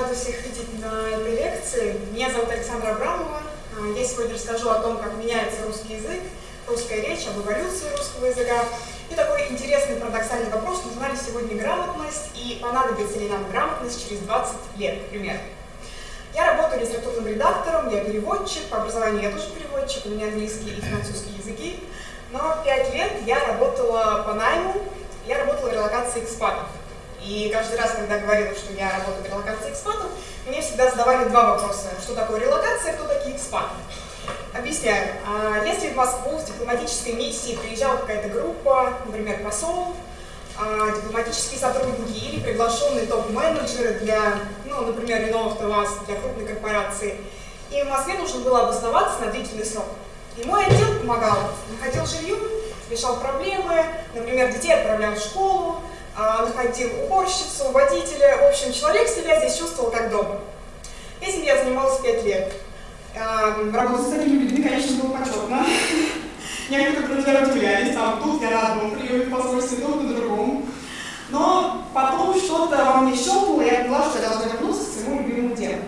рада всех видеть на этой лекции. Меня зовут Александра Абрамова. А, я сегодня расскажу о том, как меняется русский язык, русская речь, об эволюции русского языка. И такой интересный парадоксальный вопрос, нужна ли сегодня грамотность и понадобится ли нам грамотность через 20 лет, примерно. Я работаю литературным редактором, я переводчик, по образованию я тоже переводчик, у меня английский и французский языки. Но пять лет я работала по найму, я работала в релокации экспатов. И каждый раз, когда говорила, что я работаю в релокации экспатов, мне всегда задавали два вопроса. Что такое релокация, кто такие экспаты? Объясняю. А, если в Москву с дипломатической миссией приезжала какая-то группа, например, посол, а, дипломатические сотрудники или приглашенные топ-менеджеры для, ну, например, Renault АвтоВАЗ, для крупной корпорации, и в Москве нужно было обосноваться на длительный срок. И мой отдел помогал, находил жилье, решал проблемы, например, детей отправлял в школу, находил уборщицу, водителя. В общем, человек себя здесь чувствовал как дома. Этим я занималась пять лет. Работать с такими людьми, конечно, было почетно. Некоторые друзья удивлялись, там, тут я на одном приеме посольстве, тут на другом. Но потом что-то во мне щелкнуло, я поняла, что я должна вернуться к своему любимому делу.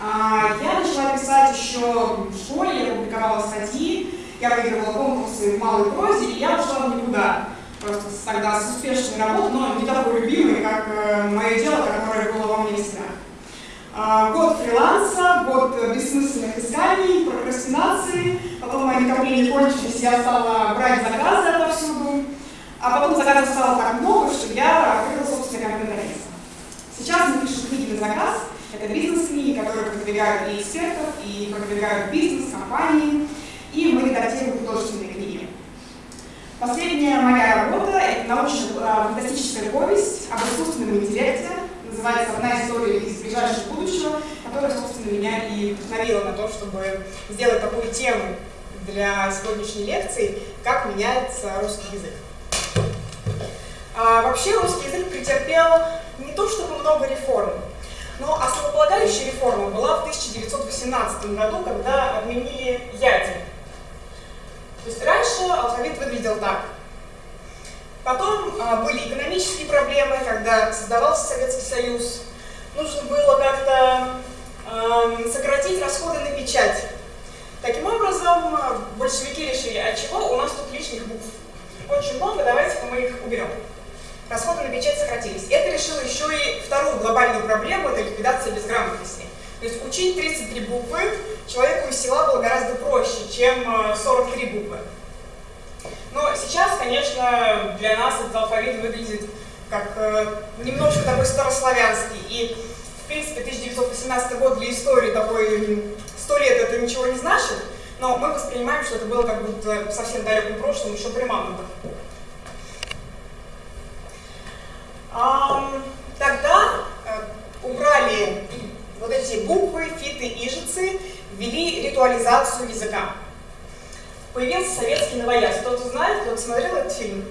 А, я начала писать еще в школе, я публиковала статьи, я выигрывала конкурсы в малой прозе, и я ушла в никуда просто тогда с успешной работой, но не такой любимой, как э, мое дело, которое было во мне всегда. Год фриланса, год бессмысленных исканий, прокрастинации, потом мои накопления кончились, я стала брать заказы отовсюду, а потом заказов стало так много, что я открыла собственное контент-агентство. Сейчас мы пишем книги на заказ, это бизнес-книги, которые продвигают и экспертов, и продвигают бизнес, компании, и мы редактируем художественные книги. Последняя моя работа – это научно-фантастическая повесть об искусственном интеллекте. Называется «Одна история из ближайшего будущего», которая, собственно, меня и вдохновила на то, чтобы сделать такую тему для сегодняшней лекции, как меняется русский язык. А, вообще русский язык претерпел не то чтобы много реформ, но основополагающая реформа была в 1918 году, когда отменили ядер то есть раньше алфавит выглядел так. Потом а, были экономические проблемы, когда создавался Советский Союз. Нужно было как-то а, сократить расходы на печать. Таким образом, большевики решили, а чего у нас тут лишних букв? Очень много, давайте мы их уберем. Расходы на печать сократились. Это решило еще и вторую глобальную проблему, это ликвидация безграмотности. То есть учить 33 буквы человеку из села было гораздо проще, чем 43 э, буквы. Но сейчас, конечно, для нас этот алфавит выглядит как э, немножко такой старославянский. И, в принципе, 1918 год для истории такой, сто лет это ничего не значит, но мы воспринимаем, что это было как будто совсем далеком прошлом, еще при мамонтах. Тогда э, убрали вот эти буквы, фиты, ижицы ввели ритуализацию языка. Появился советский новояз. Кто-то знает, кто-то смотрел этот фильм?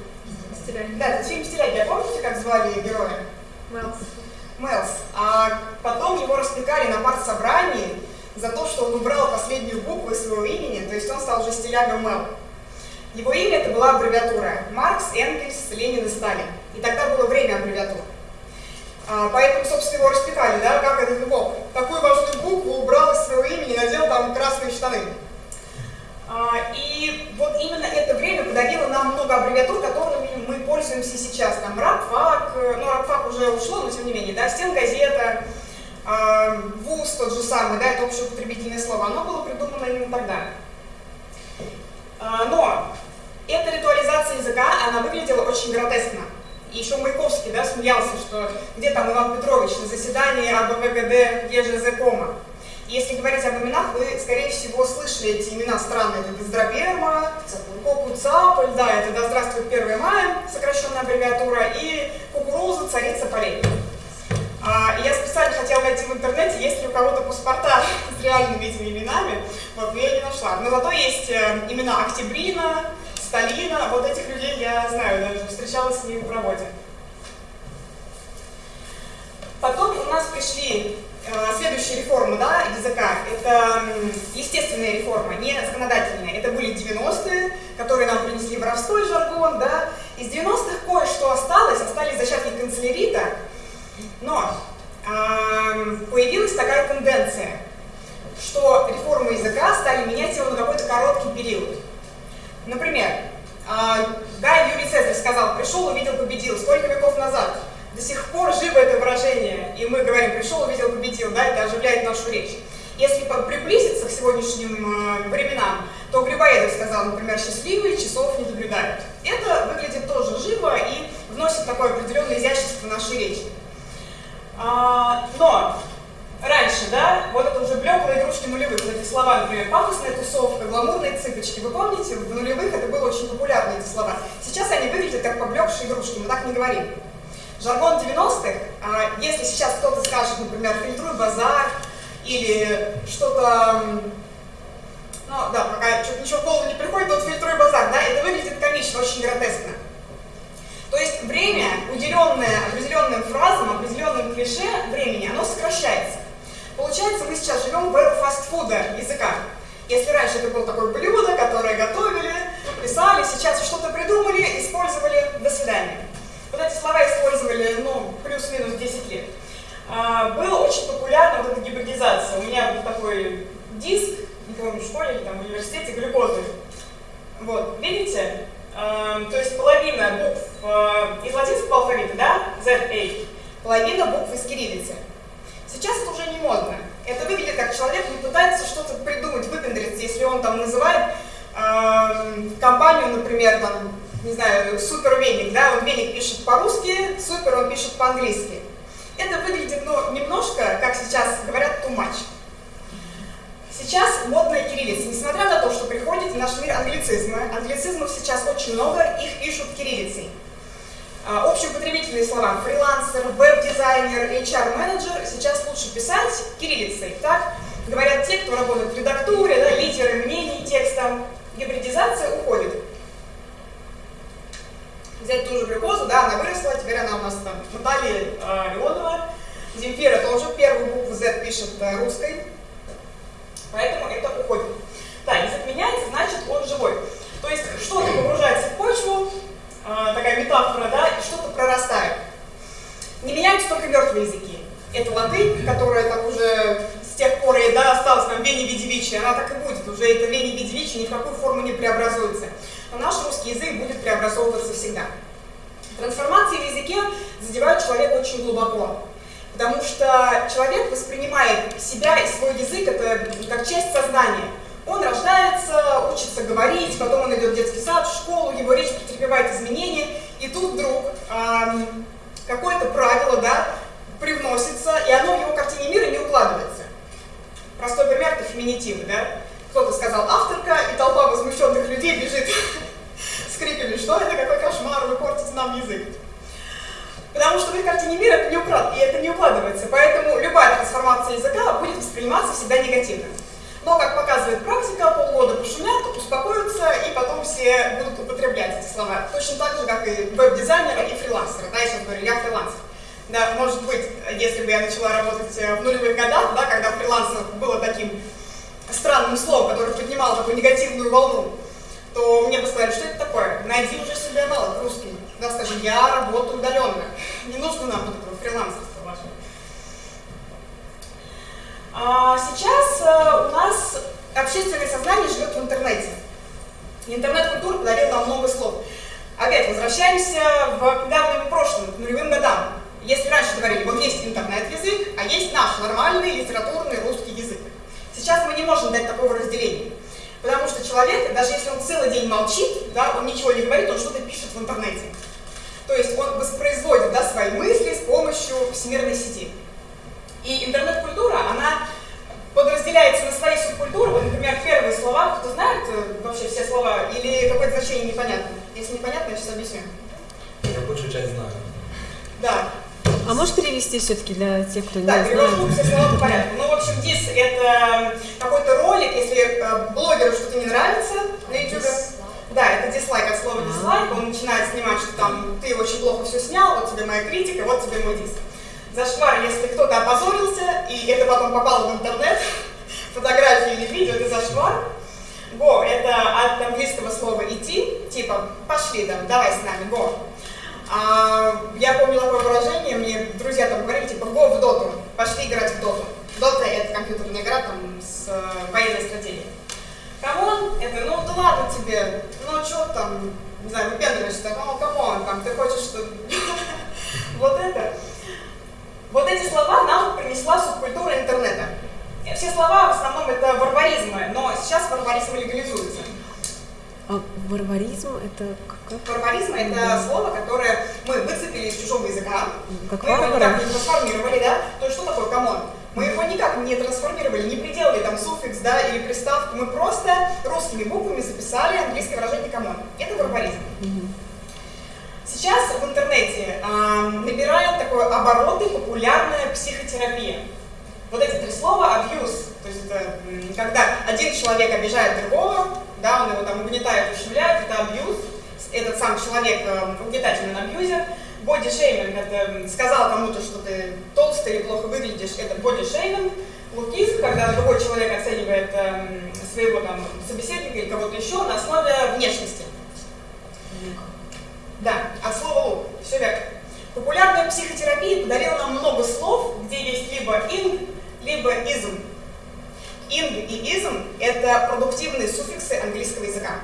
Стиляги. Да, этот фильм «Стиляги». А помните, как звали героя? Мэлс. Мэлс. А потом его распекали на партсобрании за то, что он убрал последнюю букву из своего имени, то есть он стал уже стилягом Мэл. Его имя это была аббревиатура Маркс, Энгельс, Ленин и Сталин. И тогда было время аббревиатур. А, поэтому, собственно, его распекали, да, как этот бог. Такую важную букву убрал из своего имени и надел там красные штаны. А, и вот именно это время подарило нам много аббревиатур, которыми мы пользуемся сейчас. Там РАПФАК, ну РАПФАК уже ушло, но тем не менее, да, стенгазета, э, ВУЗ тот же самый, да, это общеупотребительное слово, оно было придумано именно тогда. А, но эта ритуализация языка, она выглядела очень гротескно. И еще Маяковский да, смеялся, что где там Иван Петрович на заседании АБВГД ЕЖЗ-кома. Если говорить об именах, вы, скорее всего, слышали эти имена странные. Это Бездроберма, Коку Цаполь, да, это «Да здравствует 1 мая», сокращенная аббревиатура, и Кукуруза, царица полей. А, я специально хотела найти в интернете, есть ли у кого-то паспорта с реальными этими именами, вот, но я не нашла. Но зато есть э, имена Октябрина, Сталина, вот этих людей я знаю, даже встречалась с ними в работе. Потом у нас пришли э, следующие реформы да, языка. Это естественные реформы, не законодательные. Это были 90-е, которые нам принесли воровской жаргон. Да. Из 90-х кое-что осталось, остались зачатки канцелярита, но появилась такая тенденция, что реформы языка стали менять его на какой-то короткий период. Например, да, Юрий Цезарь сказал, пришел, увидел, победил. Сколько веков назад? До сих пор живо это выражение, и мы говорим, пришел, увидел, победил, да, это оживляет нашу речь. Если приблизиться к сегодняшним э, временам, то Грибоедов сказал, например, счастливые часов не наблюдают. Это выглядит тоже живо и вносит такое определенное изящество в нашей речи. А, но раньше, да, вот это уже блеклые игрушки нулевых, вот эти слова, например, пафосная тусовка, гламурные цыпочки, вы помните, в нулевых это было очень популярно, эти слова. Сейчас они выглядят как поблекшие игрушки, мы так не говорим. Жаргон 90-х, а, если сейчас кто-то скажет, например, фильтруй базар, или что-то, ну да, пока что-то ничего в голову не приходит, вот фильтруй базар, да, это выглядит комично, очень гротескно. То есть время, уделенное определенным фразам, определенным клише времени, оно сокращается. Получается, мы сейчас живем в эру фастфуда языка. Если раньше это было такое блюдо, которое готовили, писали, сейчас что-то придумали, использовали, до свидания. Вот эти слова использовали, ну, плюс-минус 10 лет. А, было очень популярна вот эта гибридизация. У меня был такой диск, не помню, в школе или там в университете, глюкозы. Вот, видите? А, то есть половина букв а, из латинского алфавита, да, ZA, половина букв из кириллицы. Сейчас это уже не модно. Это выглядит как человек не пытается что-то придумать, выпендриться, если он там называет э, компанию, например, там, не знаю, супер веник, да, он веник пишет по-русски, супер он пишет по-английски. Это выглядит, ну, немножко, как сейчас говорят, too much. Сейчас модная кириллица. Несмотря на то, что приходит в наш мир англицизмы, англицизмов сейчас очень много, их пишут кириллицей. А, общеупотребительные слова фрилансер, веб-дизайнер, HR-менеджер сейчас лучше писать кириллицей. Так говорят те, кто работает в редактуре, да, лидеры мнений текста. Гибридизация уходит взять ту же глюкозу, да, она выросла, теперь она у нас там Наталья э, Леонова, Земфира тоже первую букву Z пишет э, русской, поэтому это уходит. Да, язык меняется, значит он живой. То есть что-то погружается в почву, такая метафора, да, и что-то прорастает. Не меняются только мертвые языки. Это латынь, которая так уже с тех пор и да, осталась там Вени Видевичи, она так и будет. Уже это Вени Видевичи ни в какую форму не преобразуется но наш русский язык будет преобразовываться всегда. Трансформации в языке задевают человека очень глубоко, потому что человек воспринимает себя и свой язык это как часть сознания. Он рождается, учится говорить, потом он идет в детский сад, в школу, его речь претерпевает изменения, и тут вдруг эм, какое-то правило да, привносится, и оно в его картине мира не укладывается. Простой пример – это феминитивы. Да? кто-то сказал авторка, и толпа возмущенных людей бежит с криками, что это, какой кошмар, вы портите нам язык. Потому что в их картине мира это не, это не укладывается, поэтому любая трансформация языка будет восприниматься всегда негативно. Но, как показывает практика, полгода пошумят, успокоятся, и потом все будут употреблять эти слова. Точно так же, как и веб-дизайнеры и фрилансеры. Да, я сейчас говорю, я фрилансер. Да, может быть, если бы я начала работать в нулевых годах, да, когда фрилансер было таким странным словом, которое поднимало такую негативную волну, то мне бы сказали, что это такое? Найди уже себе аналог русский. Да, скажи, я работаю удаленно. Не нужно нам вот этого фрилансерства вашего. А сейчас а, у нас общественное сознание живет в интернете. Интернет-культура подарила нам много слов. Опять возвращаемся в недавнем прошлом, к нулевым годам. Если раньше говорили, вот есть интернет-язык, а есть наш нормальный литературный русский язык. Сейчас мы не можем дать такого разделения. Потому что человек, даже если он целый день молчит, да, он ничего не говорит, он что-то пишет в интернете. То есть он воспроизводит да, свои мысли с помощью всемирной сети. И интернет-культура, она подразделяется на свои субкультуры. Вот, например, первые слова, кто знает э, вообще все слова, или какое-то значение непонятно? Если непонятно, я сейчас объясню. Я большую часть знаю. Да. А можешь перевести все-таки для тех, кто да, не знает? Да, все слова по порядку. Ну, в общем, дис — это какой-то ролик, если э, блогеру что-то не нравится на YouTube. Да, это дизлайк от слова дизлайк. Он начинает снимать, что там ты очень плохо все снял, вот тебе моя критика, вот тебе мой дис. Зашквар, если кто-то опозорился, и это потом попало в интернет, фотографии или видео, это зашквар. Го — это от английского слова идти, типа пошли там, давай с нами, го. А, я помню такое выражение, мне друзья там говорили, типа, го в доту. пошли играть в доту. Дота это компьютерная игра там с э, военной стратегией. Come on, это, ну да ладно тебе, ну что там, не знаю, выпендриваешься, так, ну come on, там, ты хочешь, что... Вот это. Вот эти слова нам принесла субкультура интернета. Все слова в основном это варваризмы, но сейчас варваризм легализуется. А варваризм это как? Варваризм это слово, которое мы выцепили из чужого языка. Как мы его варвары? никак не трансформировали, да? То есть что такое come on? Мы его никак не трансформировали, не приделали там суффикс, да, или приставку. Мы просто русскими буквами записали английское выражение come on. Это варваризм. Сейчас в интернете а, набирает такой обороты популярная психотерапия. Вот эти три слова abuse, то есть это когда один человек обижает другого, да, он его там угнетает, ущемляет, это abuse, этот сам человек э, угнетательный абьюзер. Body shaming, это сказал кому-то, что ты толстый или плохо выглядишь, это shaming. Лукизм, когда другой человек оценивает эм, своего там собеседника или кого-то еще на основе внешности. Да, от слова лук, все верно. Популярная психотерапия подарила нам много слов, где есть либо ing, либо ism. Ing и ism – это продуктивные суффиксы английского языка.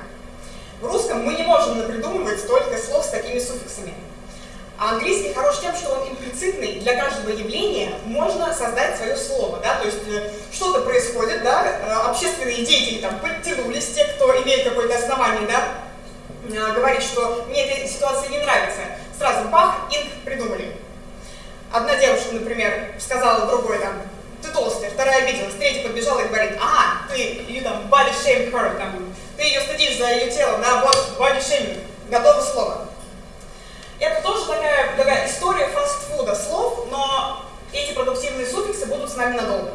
В русском мы не можем напридумывать столько слов с такими суффиксами. А английский хорош тем, что он имплицитный, для каждого явления можно создать свое слово, да, то есть э, что-то происходит, да, э, общественные деятели там подтянулись, те, кто имеет какое-то основание, да, говорит, что мне эта ситуация не нравится, сразу бах, инк придумали. Одна девушка, например, сказала другой там, ты толстая, вторая обиделась, третья подбежала и говорит, ага, ты, you там, body shame her, там, ты ее стыдишь за ее тело, да, вот, body shaming, готово слово. Это тоже такая, такая история фастфуда слов, но эти продуктивные суффиксы будут с нами надолго.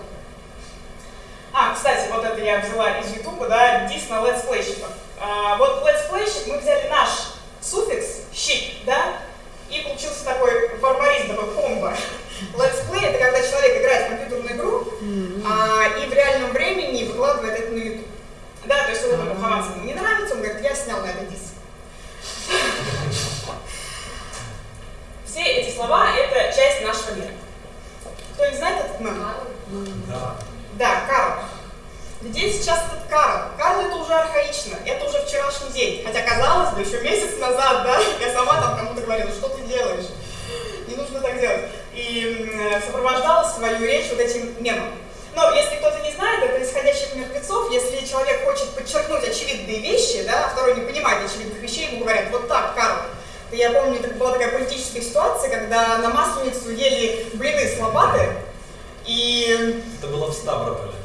А, кстати, вот это я взяла из Ютуба, да, дис на летсплейщиков. А, вот летсплейщик, мы взяли наш суффикс, щик, да, и получился такой варваризм, такой комбо. Let's play это когда человек играет в компьютерную игру а, и в реальном времени выкладывает это на YouTube. Да, то есть вот ему Хованскому не нравится, он говорит, я снял на это диск. Все эти слова — это часть нашего мира. Кто не знает этот мем? Да. Да, Карл. Где сейчас этот Карл? Карл это уже архаично, это уже вчерашний день. Хотя, казалось бы, еще месяц назад, да, я сама там кому-то говорила, что ты делаешь? Не нужно так делать. И м, сопровождала свою речь вот этим мемом. Но если кто-то не знает, это исходящих мертвецов, если человек хочет подчеркнуть очевидные вещи, да, а второй не понимает очевидных вещей, ему говорят, вот так, Карл. Я помню, это была такая политическая ситуация, когда на Масленицу ели блины с лопаты, и Это было в Ставрополе.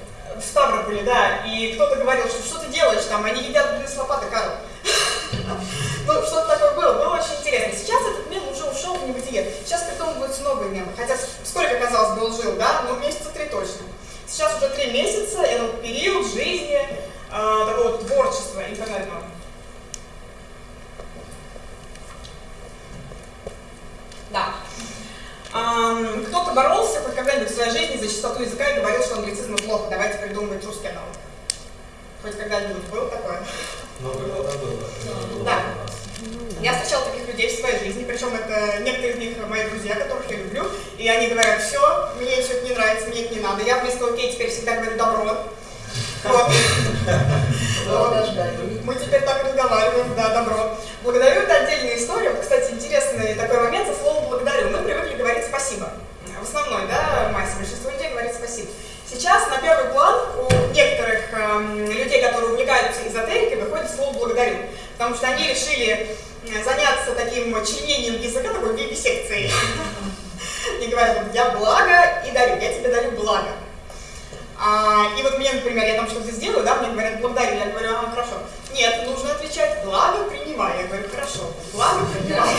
В Ставрополе, да, и кто-то говорил, что что ты делаешь там, они едят блины с лопаты, Карл. Ну, что-то такое было, было очень интересно. Сейчас этот мем уже ушел в небытие. Сейчас придумываются новые мемы. Хотя сколько, казалось бы, он жил, да? Ну, месяца три точно. Сейчас уже три месяца, это период жизни э, такого творчества интернетного. Да. Кто-то боролся хоть когда-нибудь в своей жизни за чистоту языка и говорил, что англицизм плохо, давайте придумывать русский аналог. Хоть когда-нибудь было такое? Много года было. Да. Я встречала таких людей в своей жизни, причем это некоторые из них мои друзья, которых я люблю, и они говорят, все, мне все это не нравится, мне это не надо. Я вместо окей теперь всегда говорю добро. Вот. Вот. Мы теперь так разговариваем, да, добро. Благодарю, это отдельная история. Вот, Кстати, интересный такой момент со словом благодарю. Мы привыкли говорить спасибо. В основной, да, массе большинство людей говорит спасибо. Сейчас на первый план у некоторых эм, людей, которые увлекаются эзотерикой, выходит слово благодарю. Потому что они решили э, заняться таким членением языка, такой вивисекцией. И говорят, я благо и дарю, я тебе дарю благо. А, и вот мне, например, я там что-то сделаю, да, мне говорят, благодарю, я говорю, ага, хорошо. Нет, нужно отвечать, благо принимаю. Я говорю, хорошо, благо принимаю.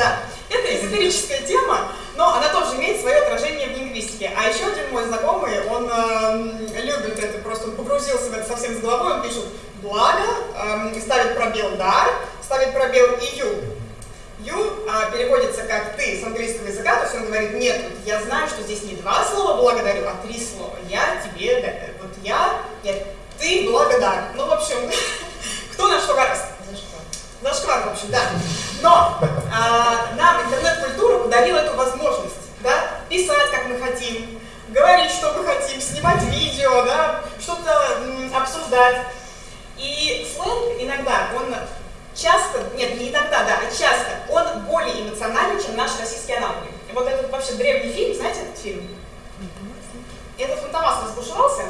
Да, это эзотерическая тема, но она тоже имеет свое отражение в лингвистике. А еще один мой знакомый, он эм, любит это, просто погрузился в это совсем с головой, он пишет благо, эм, ставит пробел дар, ставит пробел и ю. Ю а, переводится как ты с английского языка, то есть он говорит, нет, вот я знаю, что здесь не два слова благодарю, а три слова. Я тебе, вот я, я, ты благодар. Ну, в общем, кто на что гораздо. Зашквар, в общем, да. Но а, нам интернет-культура подарила эту возможность, да, писать, как мы хотим, говорить, что мы хотим, снимать видео, да, что-то обсуждать. И сленг иногда, он часто, нет, не иногда, да, а часто, он более эмоциональный, чем наши российские аналоги. Вот этот вообще древний фильм, знаете этот фильм? Это «Фантомас» разбушевался.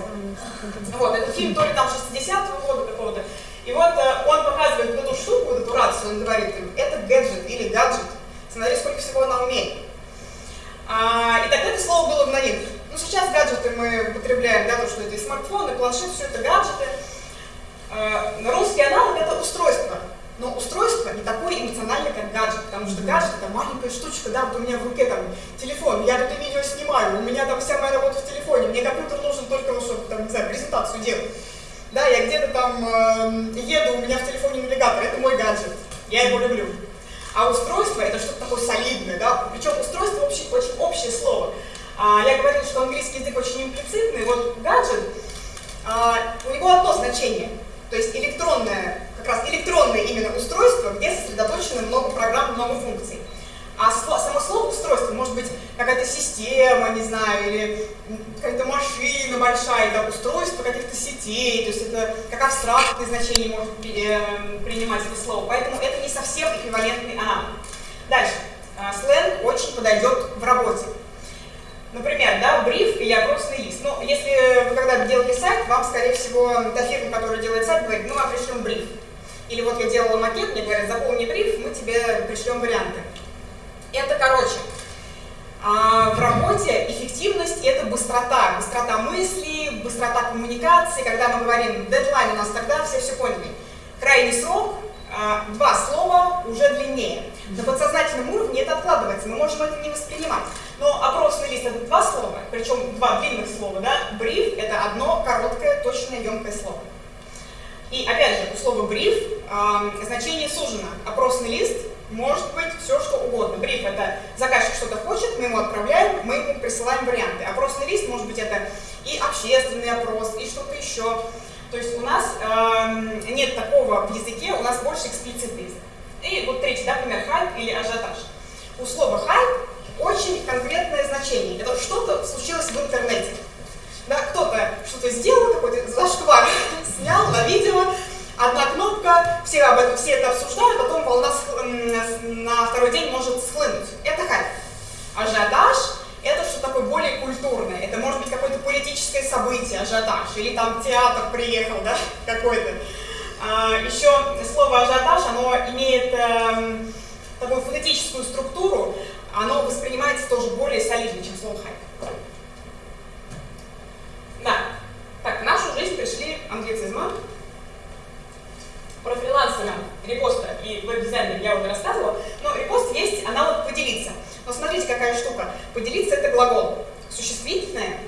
Вот, этот фильм то ли там 60-го года какого-то. И вот э, он показывает вот эту штуку, вот эту рацию, он говорит им, это гаджет или гаджет. Смотри, сколько всего она умеет. А, и тогда это слово было в новинках. Ну, сейчас гаджеты мы употребляем, да, то, что это и смартфон, и планшет, все это гаджеты. А, русский аналог это устройство. Но устройство не такое эмоциональное, как гаджет, потому что гаджет это маленькая штучка, да, вот у меня в руке там телефон, я тут и видео снимаю, у меня там вся моя работа в телефоне, мне компьютер нужен только, чтобы, там, не знаю, презентацию делать. Да, я где-то там э, еду, у меня в телефоне навигатор, это мой гаджет, я его люблю. А устройство это что-то такое солидное, да, причем устройство очень, очень общее слово. А, я говорила, что английский язык очень имплицитный, вот гаджет, а, у него одно значение, то есть электронное как раз электронное именно устройство, где сосредоточено много программ, много функций. А само слово устройство может быть какая-то система, не знаю, или какая-то машина большая, да, устройство каких-то сетей, то есть это как абстрактное значение может принимать это слово. Поэтому это не совсем эквивалентный аналог. Дальше. А, сленг очень подойдет в работе. Например, да, бриф или опросный лист. Ну, если вы когда делали сайт, вам, скорее всего, та фирма, которая делает сайт, говорит, ну, мы пришлем бриф. Или вот я делала макет, мне говорят, заполни бриф, мы тебе пришлем варианты. Это короче. А в работе эффективность – это быстрота. Быстрота мысли, быстрота коммуникации. Когда мы говорим, дедлайн у нас тогда, все все поняли. Крайний срок, а, два слова уже длиннее. На подсознательном уровне это откладывается, мы можем это не воспринимать. Но опросный лист – это два слова, причем два длинных слова. Да? Бриф – это одно короткое, точное, емкое слово. И опять же, у слова бриф э, значение сужено. Опросный лист может быть все, что угодно. Бриф – это заказчик что-то хочет, мы ему отправляем, мы ему присылаем варианты. Опросный лист может быть это и общественный опрос, и что-то еще. То есть у нас э, нет такого в языке, у нас больше эксплицитный. И вот третий, да, пример, хайп или ажиотаж. У слова хайп очень конкретное значение. Это что-то случилось в интернете. Да, кто-то что-то сделал, какой-то зашквар снял на видео, одна кнопка, все, об этом, все это обсуждают, потом волна на второй день может схлынуть. Это хайп. Ажиотаж – это что такое более культурное. Это может быть какое-то политическое событие, ажиотаж, или там театр приехал, да, какой-то. А, еще слово ажиотаж, оно имеет э, такую фонетическую структуру, оно воспринимается тоже более солидно, чем слово хайп. Да. Так, в нашу жизнь пришли англицизмы. Про фрилансера, репоста и веб-дизайнера я уже рассказывала. Но репост есть аналог поделиться. Но смотрите, какая штука. Поделиться это глагол. Существительное,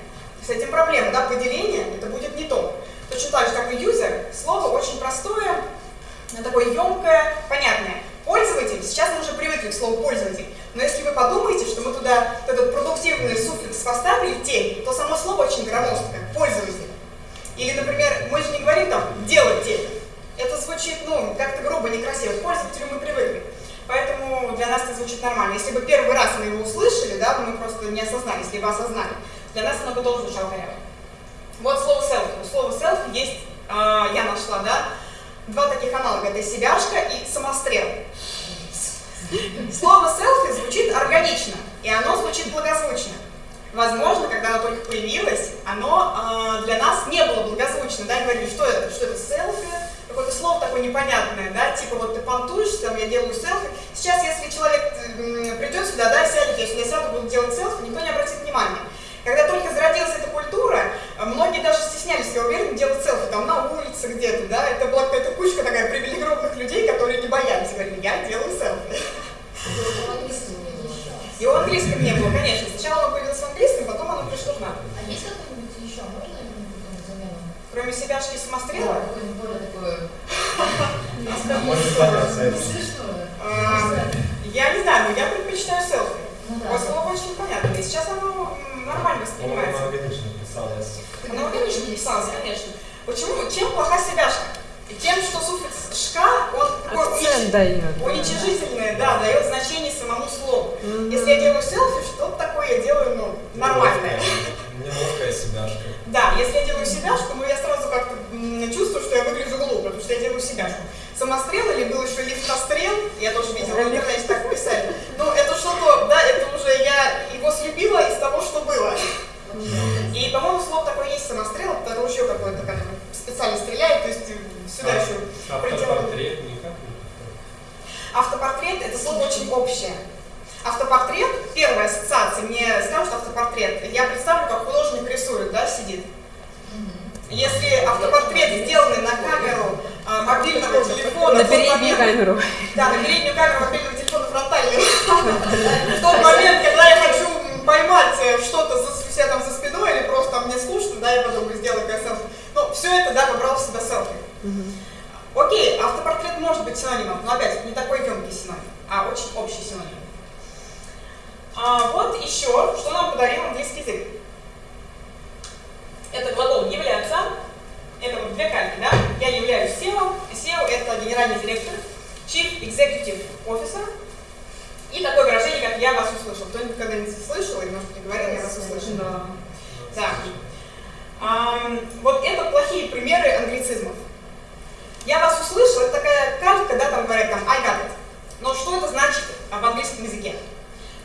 с этим проблема, да, поделение, это будет не то. Точно так же, как и юзер, слово очень простое, такое емкое, понятное. Пользователь, сейчас мы уже привыкли к слову пользователь, но если вы подумаете, что мы туда этот продуктивный суффикс поставили в тель, то само слово очень громоздкое, пользователь. Или, например, мы же не говорим там «делать тель». Это звучит, ну, как-то грубо, некрасиво. К пользователю мы привыкли. Поэтому для нас это звучит нормально. Если бы первый раз мы его услышали, да, мы просто не осознали, если бы осознали, для нас оно бы тоже звучало коряво. Вот слово селфи. У слова селфи есть, э, я нашла, да, два таких аналога. Это себяшка и самострел. Слово селфи звучит органично, и оно звучит благозвучно. Возможно, когда оно только появилось, оно э, для нас не было благозвучно, да, говорили, что это, что это селфи, какое-то слово такое непонятное, да, типа вот ты понтуешься, там, я делаю селфи. Сейчас, если человек придет сюда, да, сядет, если я сяду, буду делать селфи, никто не обратит внимания. Когда только зародилась эта культура, многие даже стеснялись, я уверен, делать селфи там на улице где-то, да, это была какая-то кучка такая привилегированных людей, которые не боялись, говорили, я делаю селфи. И у английском не было, конечно. Сначала оно появилось в английском, потом оно пришло к нам. А есть какой-нибудь еще? Можно замену? Кроме себя и самострела? Да, какое-нибудь более такое... Смешное. А, Я не знаю, но я предпочитаю селфи. Ну да. Вот слово очень понятно. И сейчас оно нормально Он воспринимается. органично писалось. Оно органично писалось, конечно. Почему? Чем плоха себяшка? И тем, что суффикс «шка», он такой унич... уничижительный, да. да, дает значение самому слову. Mm -hmm. Если я делаю селфи, что-то такое я делаю, ну, нормальное. Неловкая себяшка. Да, если я делаю себяшку, ну, я сразу как-то чувствую, что я выгляжу глупо, потому что я делаю себяшку. Самострел или был еще лифтострел, я тоже видела, в интернете так писали. Но ну, это что-то, да, это уже я его слепила из того, что было. И, по-моему, слово такое есть самострел, а потому еще какое-то, как специально стреляет, то есть э, сюда еще. Автопортрет никак не Автопортрет – это слово очень общее. Автопортрет, первая ассоциация, мне скажут автопортрет, я представлю, как художник рисует, да, сидит. Если автопортрет сделанный на камеру э, мобильного телефона... На переднюю камеру. Да, на переднюю камеру мобильного телефона фронтальную. В тот момент, когда я хочу поймать э, что-то у себя там за спиной, или просто мне скучно, да, я потом сделаю КСФ ну, все это, да, выбрал в себя селфи. Окей, автопортрет может быть синонимом, но опять не такой емкий синоним, а очень общий синоним. А, вот еще, что нам подарил английский язык. Это глагол являться, это вот две кальки, да? Я являюсь SEO, SEO это генеральный директор, Chief Executive Officer, и такое выражение, как «я вас услышал». Кто-нибудь когда-нибудь слышал или, может, не говорил «я вас услышал»? Да. Ам, вот это плохие примеры англицизмов. Я вас услышал, это такая картка, да, там говорят там I got it. Но что это значит в английском языке?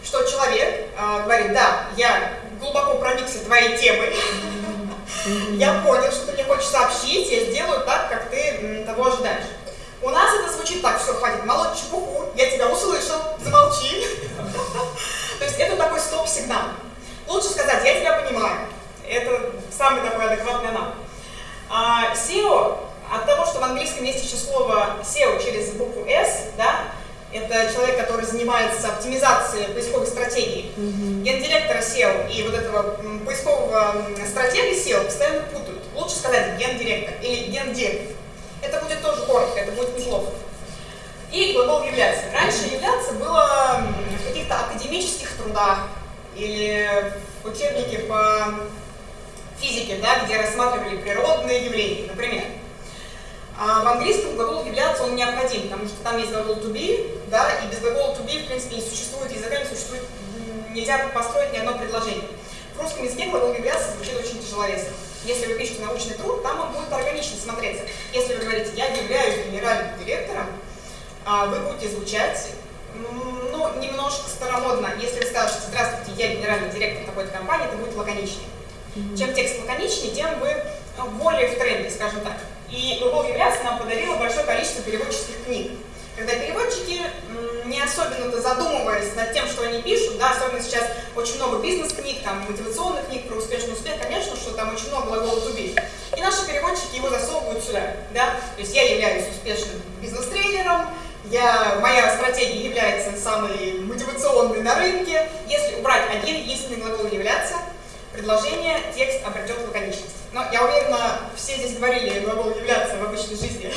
Что человек а, говорит, да, я глубоко проникся твоей темой, я понял, что ты мне хочешь сообщить, я сделаю так, как ты того ожидаешь. У нас это звучит так, все, хватит молоть чепуху, я тебя услышал, замолчи. То есть это такой стоп-сигнал. Лучше сказать, я тебя понимаю. Это самый такой адекватный нам. А, SEO, от того, что в английском есть еще слово SEO через букву S, да, это человек, который занимается оптимизацией поисковой стратегии. Гендиректора SEO и вот этого поискового м, стратега SEO постоянно путают. Лучше сказать гендиректор или гендир. Это будет тоже коротко, это будет неплохо. И глагол являться. Раньше являться было в каких-то академических трудах или в учебнике по физике, да, где рассматривали природные явления, например. А в английском глагол являться он необходим, потому что там есть глагол to be, да, и без глагола to be, в принципе, не существует языка, не существует, нельзя построить ни одно предложение. В русском языке глагол являться звучит очень тяжеловесно. Если вы пишете научный труд, там он будет органично смотреться. Если вы говорите «я являюсь генеральным директором», а, вы будете звучать ну, немножко старомодно. Если вы скажете «здравствуйте, я генеральный директор такой-то компании», это будет лаконичнее. Чем текст лаконичнее, тем вы э, более в тренде, скажем так. И глагол являться нам подарило большое количество переводческих книг. Когда переводчики, не особенно-то задумываясь над тем, что они пишут, да, особенно сейчас очень много бизнес-книг, там, мотивационных книг про успешный успех, конечно, что там очень много глагола to. И наши переводчики его засовывают сюда, да, то есть я являюсь успешным бизнес-тренером, я, моя стратегия является самой мотивационной на рынке. Если убрать один единственный глагол являться, предложение, текст обретет лаконичность. Но я уверена, все здесь говорили глагол являться в обычной жизни.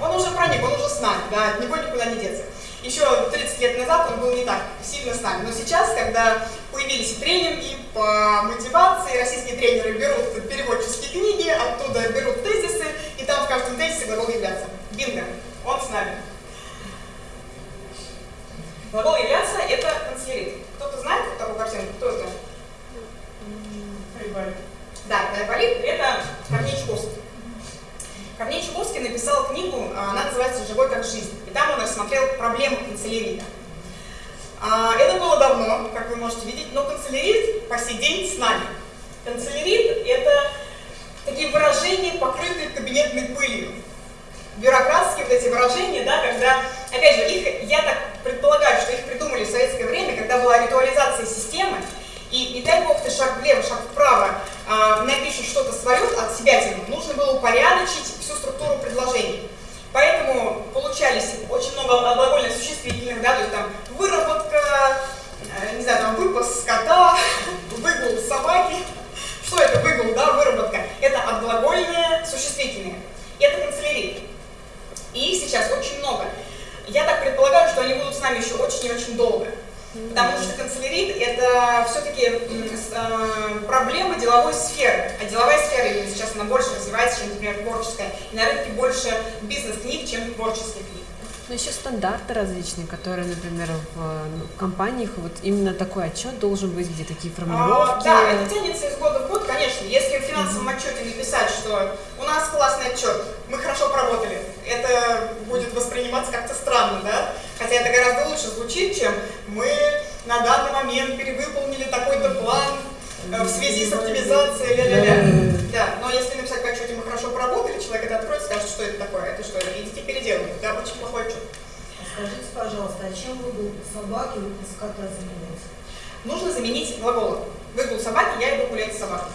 Он уже проник, он уже с нами, да, от него никуда не деться. Еще 30 лет назад он был не так сильно с нами. Но сейчас, когда появились тренинги по мотивации, российские тренеры берут переводческие книги, оттуда берут тезисы, и там в каждом тезисе глагол являться. Бинго, он с нами. Глагол являться – это канцелярит. Кто-то знает такую картинку? Кто это? Да, Айболит – это Корней Чуковский. Корней Чуковский написал книгу, а, она называется «Живой как жизнь». И там он рассмотрел проблемы канцелярита. А, Это было давно, как вы можете видеть, но канцелярит по сей день с нами. Канцелярит – это такие выражения, покрытые кабинетной пылью. Бюрократские вот эти выражения, да, когда, опять же, их, я так предполагаю, что их придумали в советское время, когда была ритуализация системы, и не дай бог ты шаг влево, шаг вправо а, напишешь что-то свое от себя тем, нужно было упорядочить всю структуру предложений. Поэтому получались очень много глагольных существительных, да, то есть там выработка, э, не знаю, там выпас скота, выгул собаки. Что это выгул, да, выработка? Это отглагольные существительные. Это канцелярит. И их сейчас очень много. Я так предполагаю, что они будут с нами еще очень и очень долго. Потому что канцелярит – это все-таки проблема деловой сферы. А деловая сфера сейчас она больше развивается, чем, например, творческая. И на рынке больше бизнес-книг, чем творческих книг. Ну, еще стандарты различные, которые, например, в ну, компаниях вот именно такой отчет должен быть, где такие А, формулировки. да, это тянется из года в год, конечно. Если в финансовом отчете написать, что у нас классный отчет, мы хорошо поработали, это будет восприниматься как-то странно, да? Хотя это гораздо лучше звучит, чем мы на данный момент перевыполнили такой-то план э, в связи с оптимизацией, ля-ля-ля. Да, но если написать в отчете мы хорошо поработали, человек это откроет, скажет, что это такое, это что, идите переделывайте, да, очень плохой отчет. Скажите, пожалуйста, а чем выгул собаки выпуск кота заменить? Нужно заменить глаголом. Выгул собаки, я иду гулять с собакой.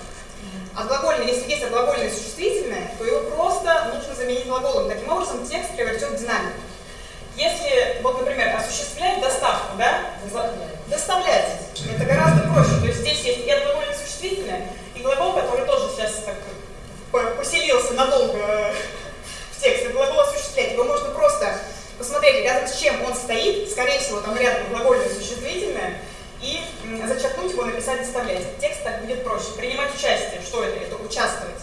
А глагольное, если есть глагольное существительное, то его просто нужно заменить глаголом. Таким образом, текст превратит в динамику. Если, вот, например, осуществлять доставку, да? Доставлять. Это гораздо проще. То есть здесь есть и глагольное существительное, и глагол, который тоже сейчас так поселился надолго в тексте. Глагол осуществлять. Его можно просто посмотреть, рядом с чем он стоит, скорее всего, там рядом глагольное существительное, и зачеркнуть его, написать «доставлять». Текст так будет проще. Принимать участие. Что это? Это участвовать.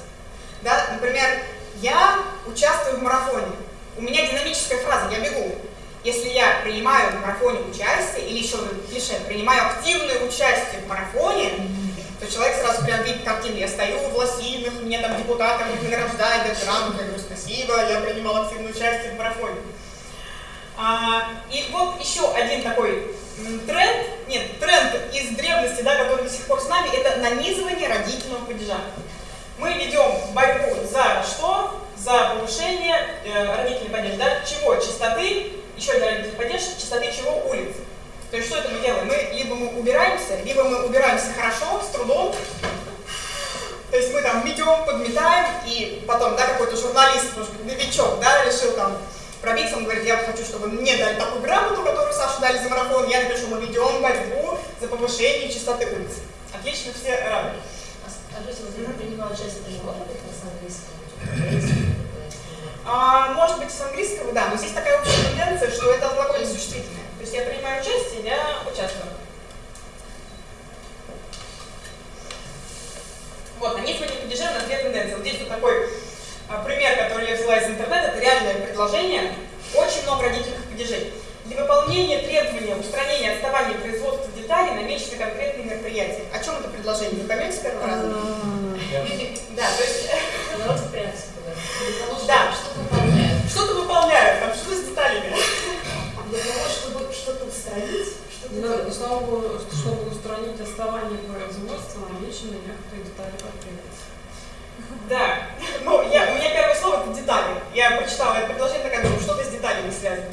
Да? Например, я участвую в марафоне. У меня динамическая фраза «я бегу». Если я принимаю в марафоне участие, или еще клише, принимаю активное участие в марафоне, то человек сразу прям видит картину. Я стою в лосинах, меня там депутаты награждают, дают грамоту, я говорю спасибо, я принимал активное участие в марафоне. А, и вот еще один такой тренд, нет, тренд из древности, да, который до сих пор с нами, это нанизывание родительного падежа. Мы ведем борьбу за что? За повышение э, родительный падеж, да, чего? Чистоты, еще один родительный падеж, чистоты чего? Улиц. То есть что это мы делаем? Мы либо мы убираемся, либо мы убираемся хорошо, с трудом, то есть мы там метем, подметаем, и потом, да, какой-то журналист, может быть, новичок, да, решил там пробиться, он говорит, я хочу, чтобы мне дали такую грамоту, которую Сашу дали за марафон, я напишу, мы ведем борьбу за повышение чистоты улиц. Отлично, все рады. А скажите, вот я принимаю участие, это не может быть с английского? А, может быть, с английского, да, но здесь такая общая тенденция, что это глагольное существительное. То есть я принимаю участие, я участвую. Вот, на мы не падежи, у нас две тенденции. Вот здесь вот такой а, пример, который я взяла из интернета, это реальное предложение. Очень много родительных падежей. Для выполнения требования устранения отставания производства деталей намечены конкретные мероприятия. О чем это предложение? Вы поймете с первого раза? Да, то есть... Да. Что выполняют? Что-то выполняют, там что с деталями? Для того, чтобы что-то устранить, что-то Ну, богу, чтобы устранить отставание производства, намечены некоторые детали потребуются. Да. Ну, я, у меня первое слово это детали. Я прочитала это предложение, такая думаю, что-то с деталями связано.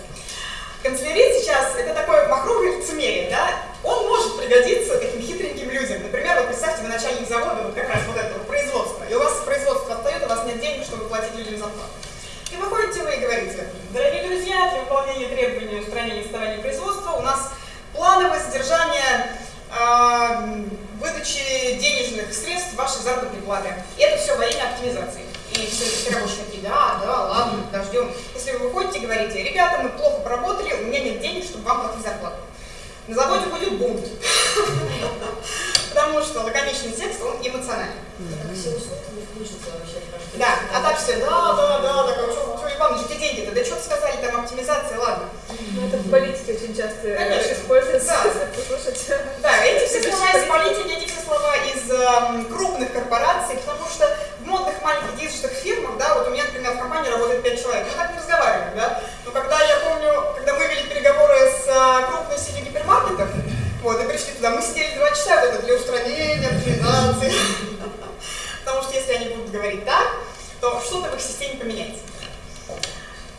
Канцелярит сейчас это такое махровое лицемерие, да? Он может пригодиться таким хитреньким людям. Например, вот представьте, вы начальник завода, вот как раз вот этого производства, и у вас производство отстает, у вас нет денег, чтобы платить людям зарплату. И выходите вы и говорите, дорогие друзья, для выполнения требований устранения отставания производства у нас плановое содержание э, выдачи денежных средств вашей заработной платы. И это все во имя оптимизации. И все, все рабочие такие, да, да, ладно, подождем. Если вы выходите и говорите, ребята, мы плохо поработали, у меня нет денег, чтобы вам платить зарплату. На заводе будет бунт. Потому что лаконичный текст, он эмоциональный. Так все не вообще Да, а так все, да, да, да, так, а что, что, Иван, где деньги-то? Да что сказали, там оптимизация, ладно. Ну, это в политике очень часто Конечно. используется. Да, эти все слова из политики, эти все слова из эм, крупных корпораций, потому что в модных маленьких действующих фирмах, да, вот у меня, в компании работает 5 человек, мы так не разговариваем, да, но когда я помню, когда мы вели переговоры с э, крупной сетью гипермаркетов, вот, и пришли туда, мы сидели два часа, вот это для устранения, оптимизации, потому что если они будут говорить так, то что-то в их системе поменяется.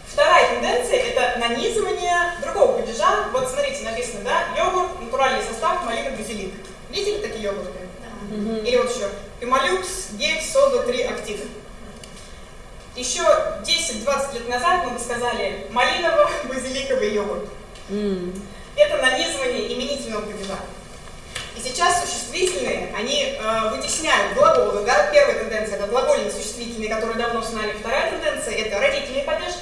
Вторая тенденция – это нанизывание другого падежа. Вот смотрите, написано, да, йогурт, натуральный состав, малина, базилик. Видели такие йогурты? Или вот еще Пемолюкс, гель, сода, 3 актив. Еще 10-20 лет назад мы бы сказали малиново-базиликовый йогурт. М. Это нанизывание именительного падежа. И сейчас существительные, они э, вытесняют глаголы, да, первая тенденция это глагольные существительные, которые давно с нами, вторая тенденция это родительный падеж,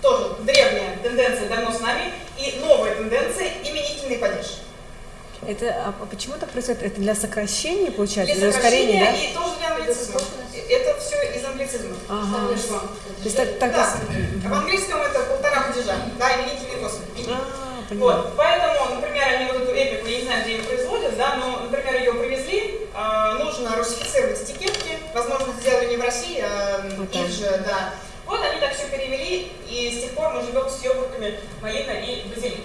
тоже древняя тенденция давно с нами, и новая тенденция именительный падеж. Это, а а почему так происходит? Это для сокращения, получается, Для для ускорения, да? сокращения и тоже для англицизма. Это все из англицизма. Ага. Вышло. То есть так, так Да. А в английском это полтора падежа, да, именительный косвенный. А, поняла. Вот, поэтому, например, они вот эту эпику, я не знаю, где ее производят, да, но, например, ее привезли, а, нужно русифицировать этикетки, возможно, сделали не в России, а Вот их же, да. Вот они так все перевели, и с тех пор мы живем с йогуртами малина и базилик.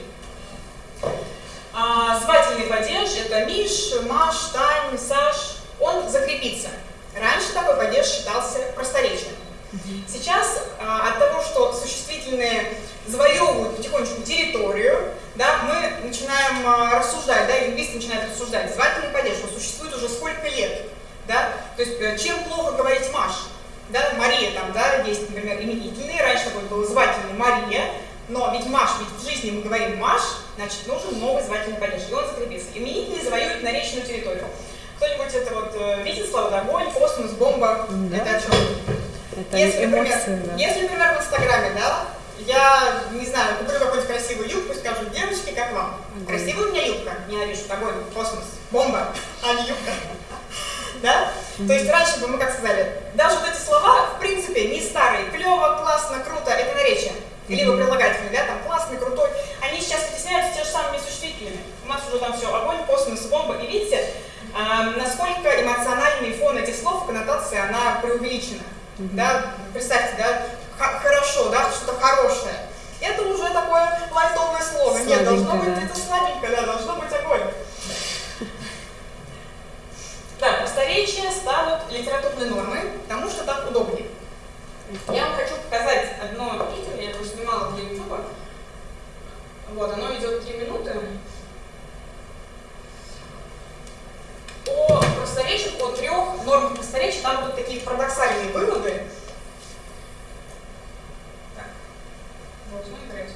А, звательный падеж – это Миш, Маш, Тань, Саш. Он закрепится. Раньше такой падеж считался просторечным. Сейчас а, от того, что существительные завоевывают потихонечку территорию, да, мы начинаем а, рассуждать, да, лингвисты начинают рассуждать, звательный падеж, что существует уже сколько лет, да, то есть э, чем плохо говорить Маш, да, Мария там, да, есть, например, именительные, раньше такой был звательный Мария, но ведь Маш, ведь в жизни мы говорим Маш, значит, нужен новый звательный падеж, и он закрепится. Именительные завоюют наречную территорию. Кто-нибудь это вот э, видит слово огонь, космос, бомба, Да. это о чем? Это Если, например, эмоции, да. если, например, в Инстаграме, да, я, не знаю, куплю какую-нибудь красивую юбку скажу, девочки, как вам? Огонь. Красивая у меня юбка? Не напишут, огонь, космос, бомба, а не юбка. Да? То есть раньше бы мы как сказали, даже вот эти слова, в принципе, не старые, клево, классно, круто, это наречие. Либо прилагательные, да, там классный, крутой. Они сейчас вытесняются те же самыми существительными. У нас уже там все огонь, космос, бомба. И видите, насколько эмоциональный фон этих слов, коннотация, она преувеличена. Да? Представьте, да, хорошо, да, что-то хорошее. Это уже такое лайтовое слово. Нет, должно быть да. это сладенькое, да, должно быть огонь. Да, просторечия ставят литературные нормы, потому что так удобнее. Я вам хочу показать одно видео, я его снимала для YouTube. Вот, оно идет 3 минуты. О просторечиях, о трех нормах просторечия, там будут такие парадоксальные выводы. Так, должно играть.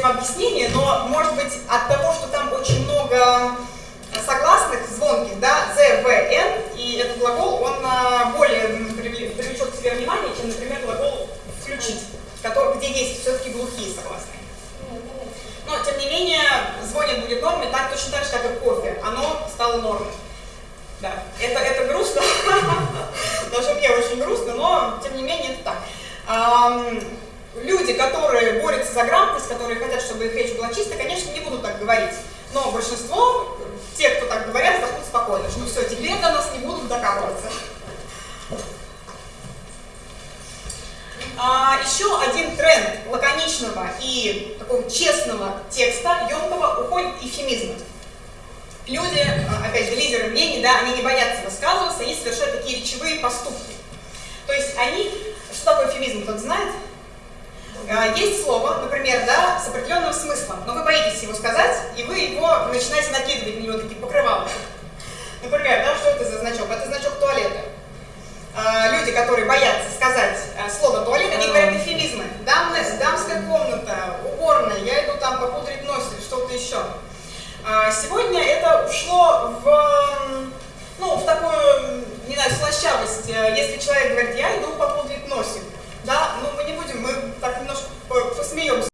Этого объяснения, но, может быть, от того, что там очень много согласных, звонких, да, «з», «в», «н», и этот глагол, он а, более привлечет к себе внимание, чем, например, глагол «включить», который, где есть все-таки глухие согласные. Но, тем не менее, звонит будет нормой, так точно так же, как и кофе. Оно стало нормой. Да, это, это грустно, даже мне очень грустно, но, тем не менее, это так. Люди, которые борются за грамотность, которые хотят, чтобы их речь была чистой, конечно, не будут так говорить. Но большинство, те, кто так говорят, вздохнут спокойно, что все, теперь до нас не будут докапываться. А, еще один тренд лаконичного и такого честного текста, емкого, уходит эфемизмы. Люди, а, опять же, лидеры мнений, да, они не боятся высказываться, они совершают такие речевые поступки. То есть они, что такое эфемизм, кто-то знает? А, Есть слово, например, да, с определенным смыслом, но вы боитесь его сказать, и вы его начинаете накидывать на него такие покрывала. Например, да, что это за значок? Это значок туалета. А, Люди, которые боятся сказать а, слово туалет, они говорят эфемизмы. Дамная, дамская комната, уборная, я иду там попудрить нос или что-то еще. А, Сегодня это ушло в, ну, в такую, не знаю, слащавость. Э, Если человек говорит, я иду попудрить носик, да, ну мы не будем, мы так немножко по- посмеемся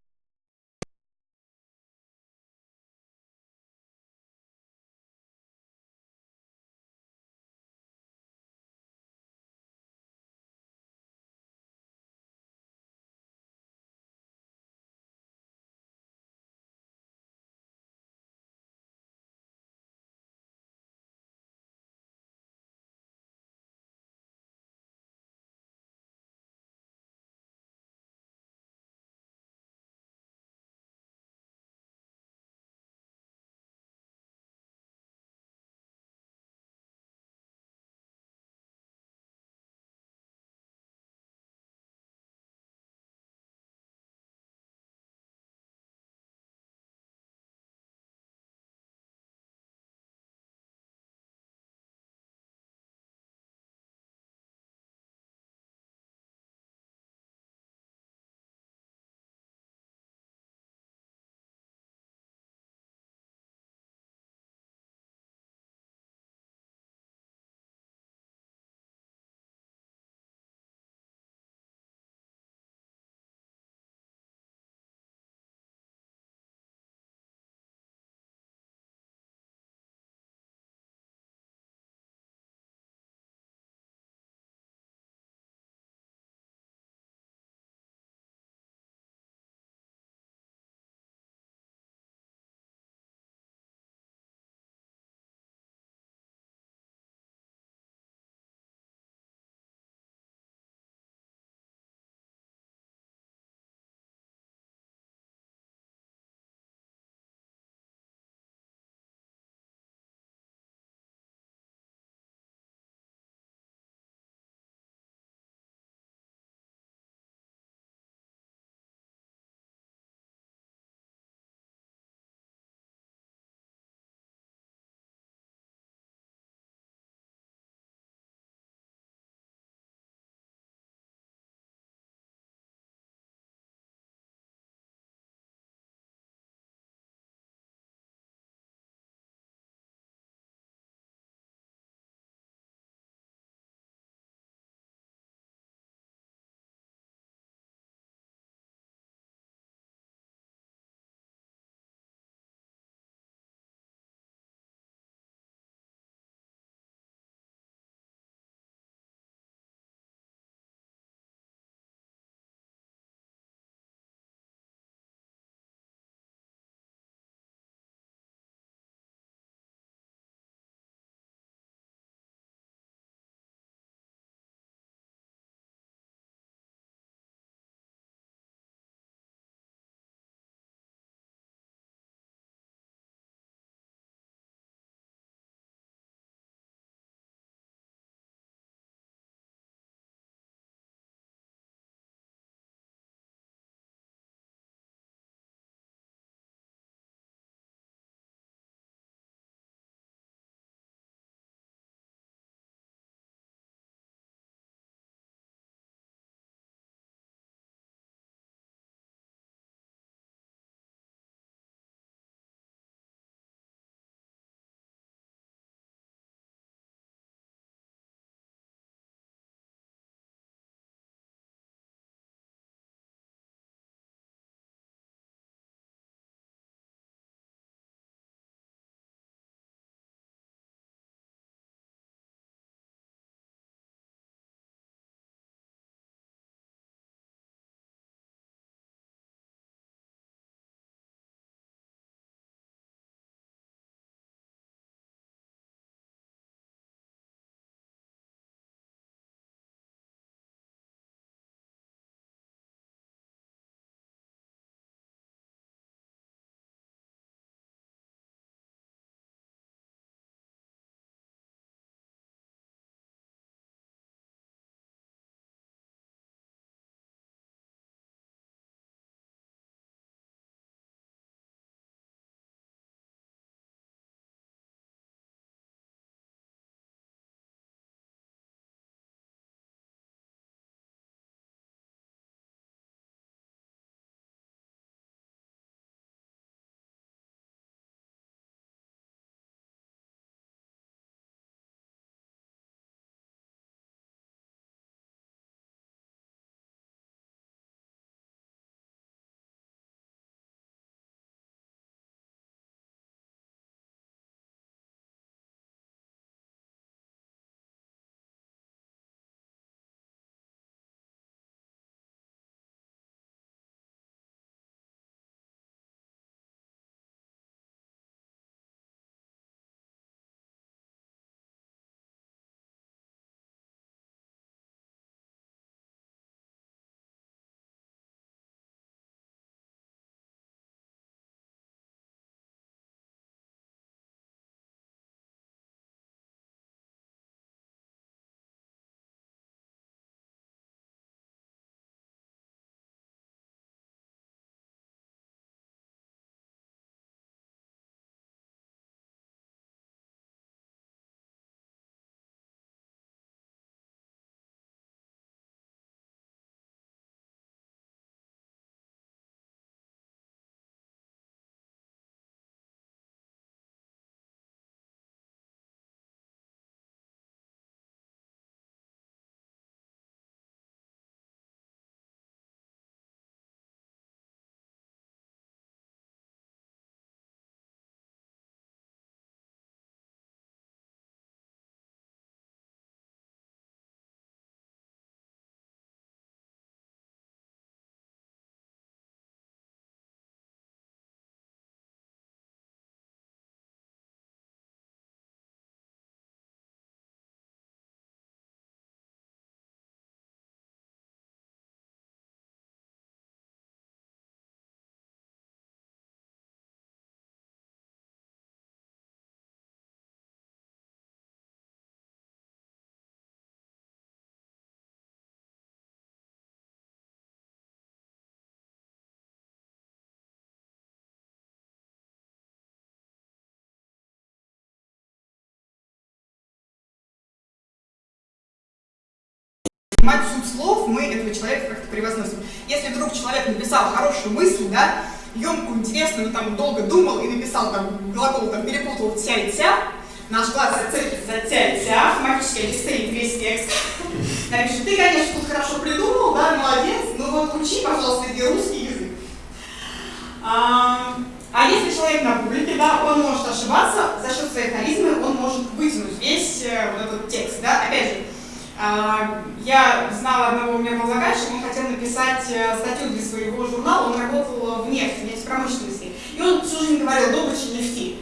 понимать суть слов, мы этого человека как-то превозносим. Если вдруг человек написал хорошую мысль, да, емкую, интересную, там долго думал и написал там глагол, там перепутал тя и тя, наш глаз зацепит за тя и тя, автоматически регистрирует весь текст. Напишет, ты, конечно, тут хорошо придумал, да, молодец, но вот учи, пожалуйста, иди русский язык. А, а если человек на публике, да, он может ошибаться, за счет своей харизмы он может вытянуть весь э, вот этот текст, да, опять же, я знала одного, у меня был заказчик, он хотел написать э, статью для своего журнала, он работал в нефти, в нефтепромышленности, и он всю жизнь говорил «добыча нефти».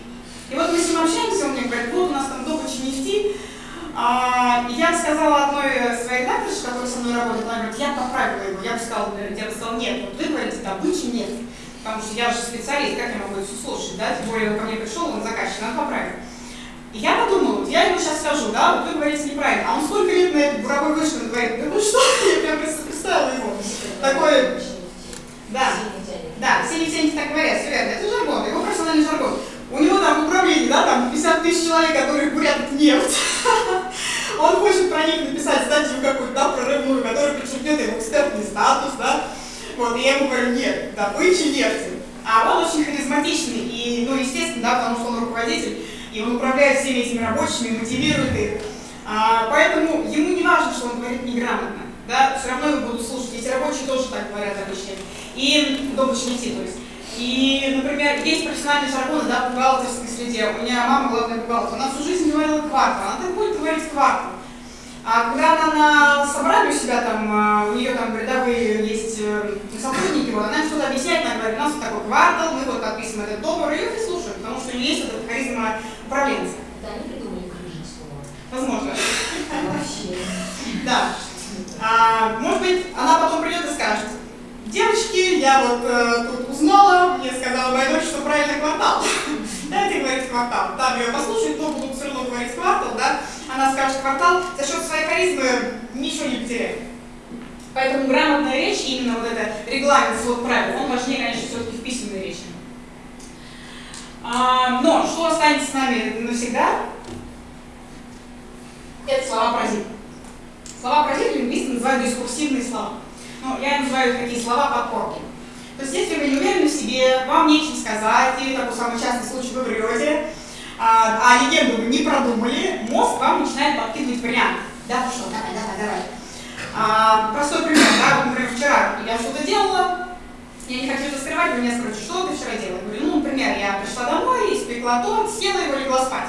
И вот мы с ним общаемся, он мне говорит, вот у нас там добыча нефти, а, я сказала одной своей редакторше, которая со мной работает, она говорит, я поправила его, я бы сказала, я бы сказала, нет, вот вы говорите добыча нефти, потому что я же специалист, как я могу это все слушать, да, тем более он ко мне пришел, он заказчик, надо поправить. И я подумала, вот я ему сейчас скажу, да, вот вы говорите неправильно, а он сколько лет на этой буровой вышке говорит, да ну что, я прям представила его. Такое, да, да, все нефтяники так говорят, все верно, это жаргон, его профессиональный жаргон. У него там управление, да, там 50 тысяч человек, которые бурят нефть. Он хочет про них написать статью какую-то, да, прорывную, которая подчеркнет его экспертный статус, да. Вот, и я ему говорю, нет, добыча нефти. А он очень харизматичный, и, ну, естественно, да, потому что он руководитель, и он управляет всеми этими рабочими, мотивирует их. А, поэтому ему не важно, что он говорит неграмотно, да, все равно его будут слушать. Эти рабочие тоже так говорят обычно. И нефти, то есть. И, например, есть профессиональные жаргоны, да, в бухгалтерской среде. У меня мама главная бухгалтер, она всю жизнь говорила квартал, она так будет говорить квартал. А когда она на собрании у себя там, а, у нее там рядовые есть э, сотрудники, вот, она что-то объясняет, она говорит, у нас вот такой квартал, мы вот подписываем этот договор, и ее все слушают, потому что у нее есть этот харизма управленца. Да, они придумали Крыжицкого. Возможно. Вообще. Да. А, может быть, она потом придет и скажет, девочки, я вот э, тут узнала, мне сказала моя дочь, что правильный квартал. Дайте говорить квартал. Там ее послушают, но будут все равно говорить квартал, да. Она скажет квартал, за счет своей харизмы ничего не потеряет. Поэтому грамотная речь, именно вот это регламент, свод правил, он важнее, конечно, все-таки в письменной речи. А, но что останется с нами навсегда? Это слова паразита. Слова паразита лингвисты называют дискурсивные слова. Ну, я называю такие слова подпорки. То есть, если вы не уверены в себе, вам нечем сказать, или такой самый частый случай вы врете, а, а легенду вы не продумали, мозг вам начинает подкидывать варианты. Да, ну давай, давай, давай. А, простой пример, да, вот, например, вчера я что-то делала, я не хочу это скрывать, вы меня спрашиваете, что ты вчера делала? Я говорю, ну, например, я пришла домой, испекла торт, съела его, легла спать.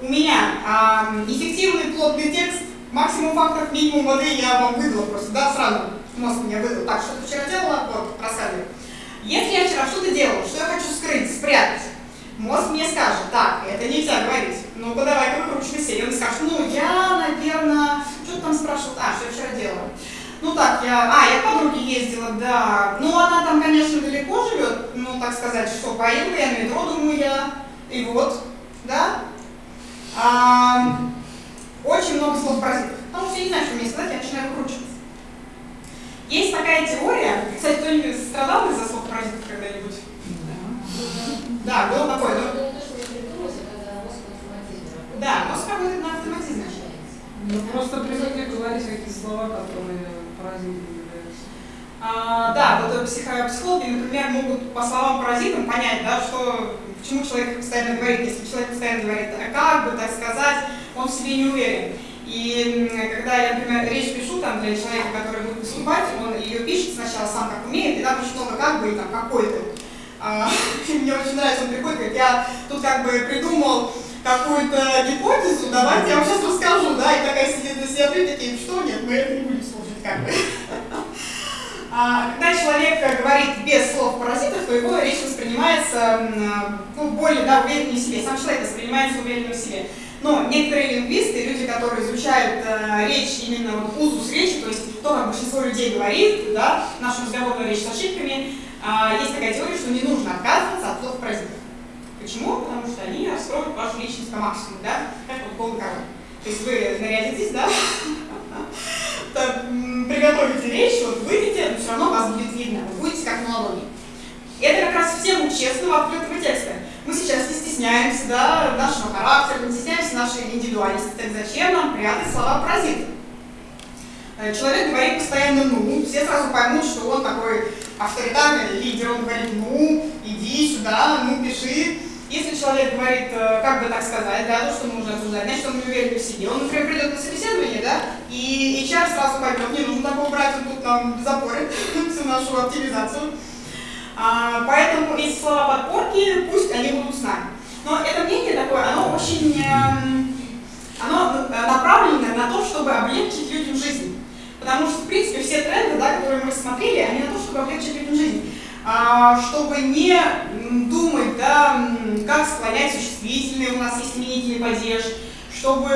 У меня а, эффективный плотный текст, максимум фактов, минимум воды я вам выдала просто, да, сразу мозг мне выдал. Так, что ты вчера делала? Вот, просадил. Если я вчера что-то делала, что я хочу скрыть, спрятать, мозг мне скажет, так, это нельзя говорить, ну-ка давай-ка выкручивайся. И он скажет, ну я, наверное, что ты там спрашивал, а, что я вчера делала? Ну так, я, а, я к подруге ездила, да, ну она там, конечно, далеко живет, ну так сказать, что поеду я на метро, думаю я, и вот, да. А, очень много слов паразитов, потому что я не знаю, что мне сказать, я начинаю выкручиваться. Есть такая теория, кстати, кто-нибудь страдал из-за слов паразитов когда-нибудь? Да, было такое, да? На автоматизме работает. Да, мозг работает на автоматизме. Ну просто привыкли говорить какие слова, которые паразитами являются. А, да, вот психо психологи, например, могут по словам паразитам понять, да, что, почему человек постоянно говорит. Если человек постоянно говорит, а как бы так сказать, он в себе не уверен. И когда я, например, речь пишу там для человека, который будет выступать, он ее пишет сначала сам как умеет, и там очень много как бы и там какой-то. А, мне очень нравится, он приходит, говорит, я тут как бы придумал какую-то гипотезу, давайте я вам сейчас расскажу, да, и такая сидит на себя, такие, что нет, мы это не будем слушать, как бы. А, когда человек говорит без слов паразитов, то его речь воспринимается ну, более да, увереннее в себе, сам человек воспринимается уверенным в себе. Но некоторые лингвисты, люди, которые изучают э, речь, именно вот узус речи, то есть то, как большинство людей говорит, да, нашу разговорную речь с ошибками, э, есть такая теория, что не нужно отказываться от слов паразитов. Почему? Потому что они раскроют вашу личность по максимуму, да, как вот король. То есть вы нарядитесь, да, приготовите речь, вот выйдете, но все равно вас будет видно, вы будете как на ладони. Это как раз в тему честного, открытого текста. Мы сейчас не стесняемся да, нашего характера, не стесняемся нашей индивидуальности, так зачем нам прятать слова паразита? Э, Человек говорит постоянно «ну», все сразу поймут, что он такой авторитарный лидер, он говорит «ну, иди сюда, ну, пиши». Если человек говорит, э, как бы так сказать, да, то, что нужно обсуждать, значит, он не уверен в себе. Он, например, придет на собеседование, да, и HR сразу поймет, не нужно такого брать, он тут нам запорит всю нашу оптимизацию. А, поэтому эти слова подпорки, пусть они будут с нами. Но это мнение такое, оно очень, эм, оно э, направлено на то, чтобы облегчить людям жизнь. Потому что, в принципе, все тренды, да, которые мы рассмотрели, они на то, чтобы облегчить людям жизнь. А, чтобы не думать, да, как склонять существительные, у нас есть именительный падеж, чтобы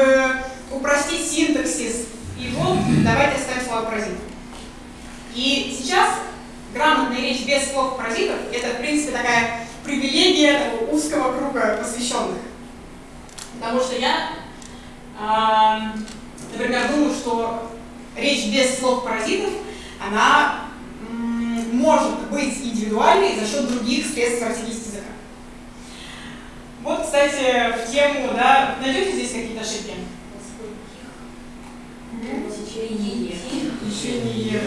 упростить синтаксис. И вот давайте оставим слова паразитов. И сейчас грамотная речь без слов паразитов – это, в принципе, такая привилегия такого узкого круга посвященных. Потому что я, а, например, думаю, что речь без слов паразитов, она может быть индивидуальной за счет других средств выразительности языка. Вот, кстати, в тему, да, найдете здесь какие-то ошибки? Течение. Течение.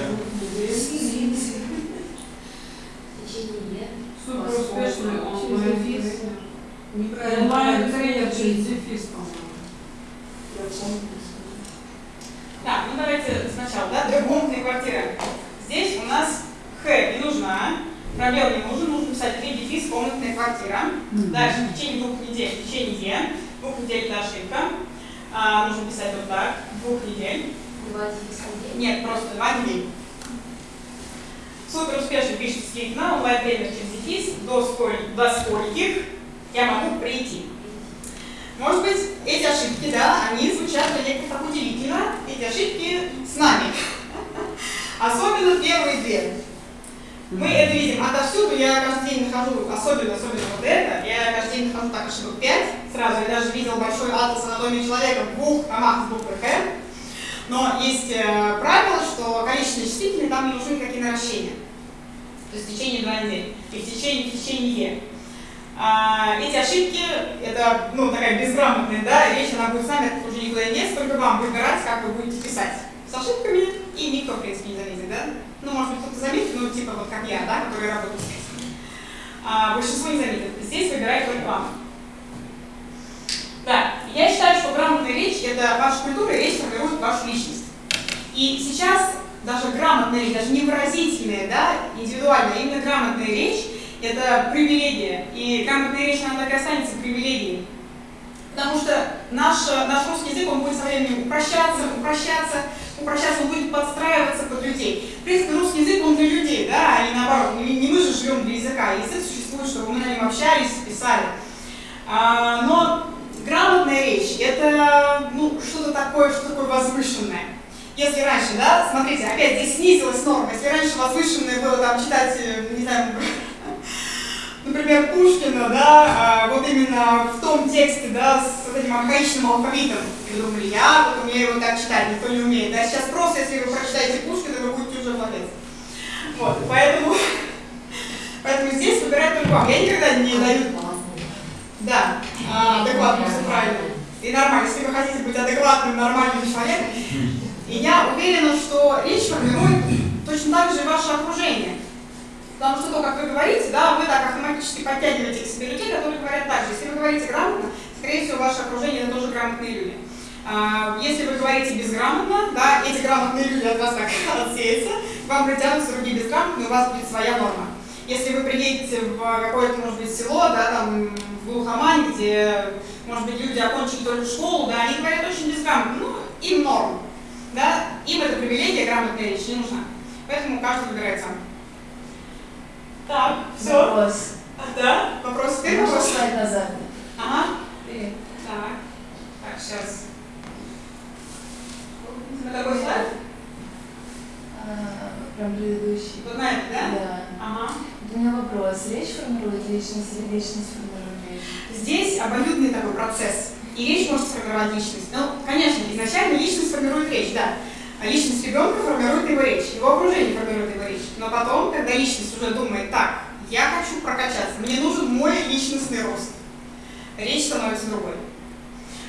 Течение. Супер успешный. Неправильно. Онлайн-тренер через дефис, по-моему. Так, ну давайте сначала, да, трехкомнатные квартиры. Здесь у нас Х не нужна, пробел не нужен, нужно писать три дефис комнатная квартира. Дальше, в течение двух недель, в течение двух недель это ошибка. А, нужно писать вот так, двух недель. Два дефиса. Нет, просто два дней. Супер успешно пишет скейт на онлайн тренер через дефис, до, сколь, до скольких я могу прийти. Может быть, эти ошибки, да, они звучат для некоторых так удивительно, эти ошибки с нами. Особенно первые две. Мы это видим отовсюду, я каждый день нахожу, особенно, особенно вот это, я каждый день нахожу так ошибок 5, сразу я даже видел большой атлас анатомии человека в двух томах с буквой Х. Но есть э, что количественные числительные там не нужны никакие наращения. То есть в течение два недели. И в течение, в течение а, эти ошибки, это ну, такая безграмотная да, речь, она будет с нами, это уже никуда не только вам выбирать, как вы будете писать. С ошибками и никто, в принципе, не заметит, да? Ну, может быть, кто-то заметит, ну, типа вот как я, да, который работает с текстом. А, большинство не заметит. Здесь выбирает только вам. Да, я считаю, что грамотная речь – это ваша культура, и речь формирует вашу личность. И сейчас даже грамотная речь, даже не выразительная, да, индивидуальная, а именно грамотная речь – это привилегия. И грамотная речь, она так и останется привилегией. Потому что наш, наш русский язык, он будет со временем упрощаться, упрощаться, упрощаться, он будет подстраиваться под людей. В принципе, русский язык, он для людей, да, а не наоборот. Не, мы же живем для языка. Язык существует, чтобы мы на нем общались, писали. А, но грамотная речь – это ну, что-то такое, что такое возвышенное. Если раньше, да, смотрите, опять здесь снизилась норма. Если раньше возвышенное было там читать, э, не знаю, например, Пушкина, да, а, вот именно в том тексте, да, с этим архаичным алфавитом. И думали, я вот умею вот так читать, никто не умеет. Да, сейчас просто, если вы прочитаете Пушкина, вы будете уже молодец. Вот, поэтому, поэтому здесь выбирать только вам. Я никогда не даю... Да, а, адекватно, все правильно. И нормально, если вы хотите быть адекватным, нормальным человеком. И я уверена, что речь формирует точно так же и ваше окружение. Потому что то, как вы говорите, да, вы так автоматически подтягиваете к себе людей, которые говорят так же. Если вы говорите грамотно, скорее всего, ваше окружение это тоже грамотные люди. А, если вы говорите безграмотно, да, эти грамотные люди от вас так отсеются, вам притянутся другие безграмотные, у вас будет своя норма. Если вы приедете в какое-то, может быть, село, да, там, в глухомань, где, может быть, люди окончили только школу, да, они говорят очень безграмотно, ну, им норм, да, им эта привилегия, грамотная речь не нужна. Поэтому каждый выбирает сам. Так, все. Вопрос. Да, вопрос Можно вопрос. слайд назад? Ага, Привет. так. Так, сейчас. На какой слайд? А, Прям предыдущий. Вот на это, да? Да. Ага. У меня вопрос. Речь формирует личность или личность формирует речь? Здесь обоюдный такой процесс. И речь может сформировать личность. Ну, конечно, изначально личность формирует речь, да. А личность ребенка формирует его речь, его окружение формирует его речь. Но потом, когда личность уже думает, так, я хочу прокачаться, мне нужен мой личностный рост, речь становится другой.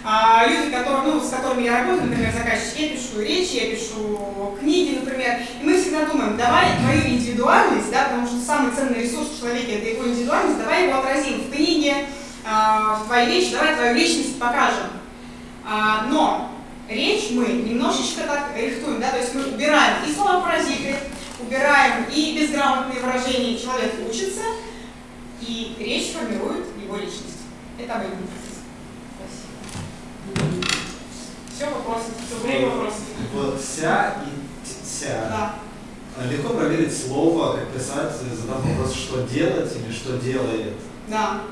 А, люди, которые, ну, с которыми я работаю, например, заказчики, я пишу речи, я пишу книги, например, и мы всегда думаем, давай твою индивидуальность, да, потому что самый ценный ресурс в человеке это его индивидуальность, давай его отразим в книге, а, в твоей речи, давай твою личность покажем. А, но речь мы немножечко так рихтуем, да, то есть мы убираем и слова паразиты, убираем и безграмотные выражения, человек учится, и речь формирует его личность. Это обоюдный процесс. Все, вопросы. Все, время вопросов. Вот вся и вся. Да. Легко проверить слово, как писать, задав вопрос, что делать или что делает. Да.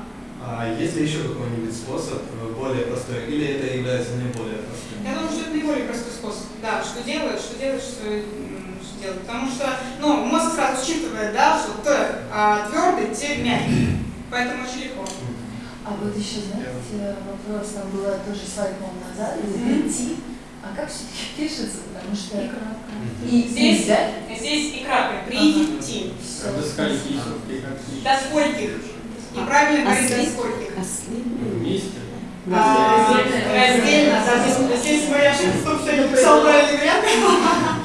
А есть ли еще какой-нибудь способ э, более простой, или это является наиболее простым? Я думаю, что это наиболее простой способ. Да, что делать, что делать, что, что делать. Потому что, ну, мозг сразу считывает, да, что Т а, твердый, Т мягкий. Поэтому очень легко. А вот еще, знаете, вопрос, там было тоже слайд, по-моему, назад, Мгм. прийти. А как все-таки пишется? Потому что... И кратко. И Здесь, взять? здесь и крапка. Прийти. Всё. До скольки, при каких? До скольких. И правильно говорить до скольких. Вместе. А, Раздельно. Раздельно, да, здесь, моя ошибка в том, что я не написал правильный вариант.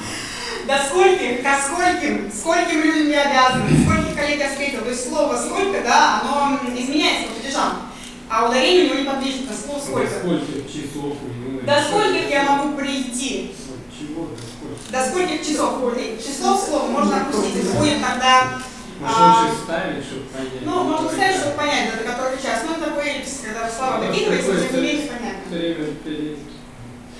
До скольких, ко скольким, скольким людям я обязан, скольких коллег я встретил. То есть слово сколько, да, оно изменяется по падежам. А ударение у него неподвижно, слово сколько. Сколько часов вы До скольких я могу прийти? Чего? До? До скольких часов? Число в слово можно опустить. Это будет тогда, Может А, лучше ставить, чтобы понять. ну, можно который сказать, час. чтобы понять, до которого час. Ну, это такой эллипс, когда слова Да, докидывается, такой уже не менее понятно.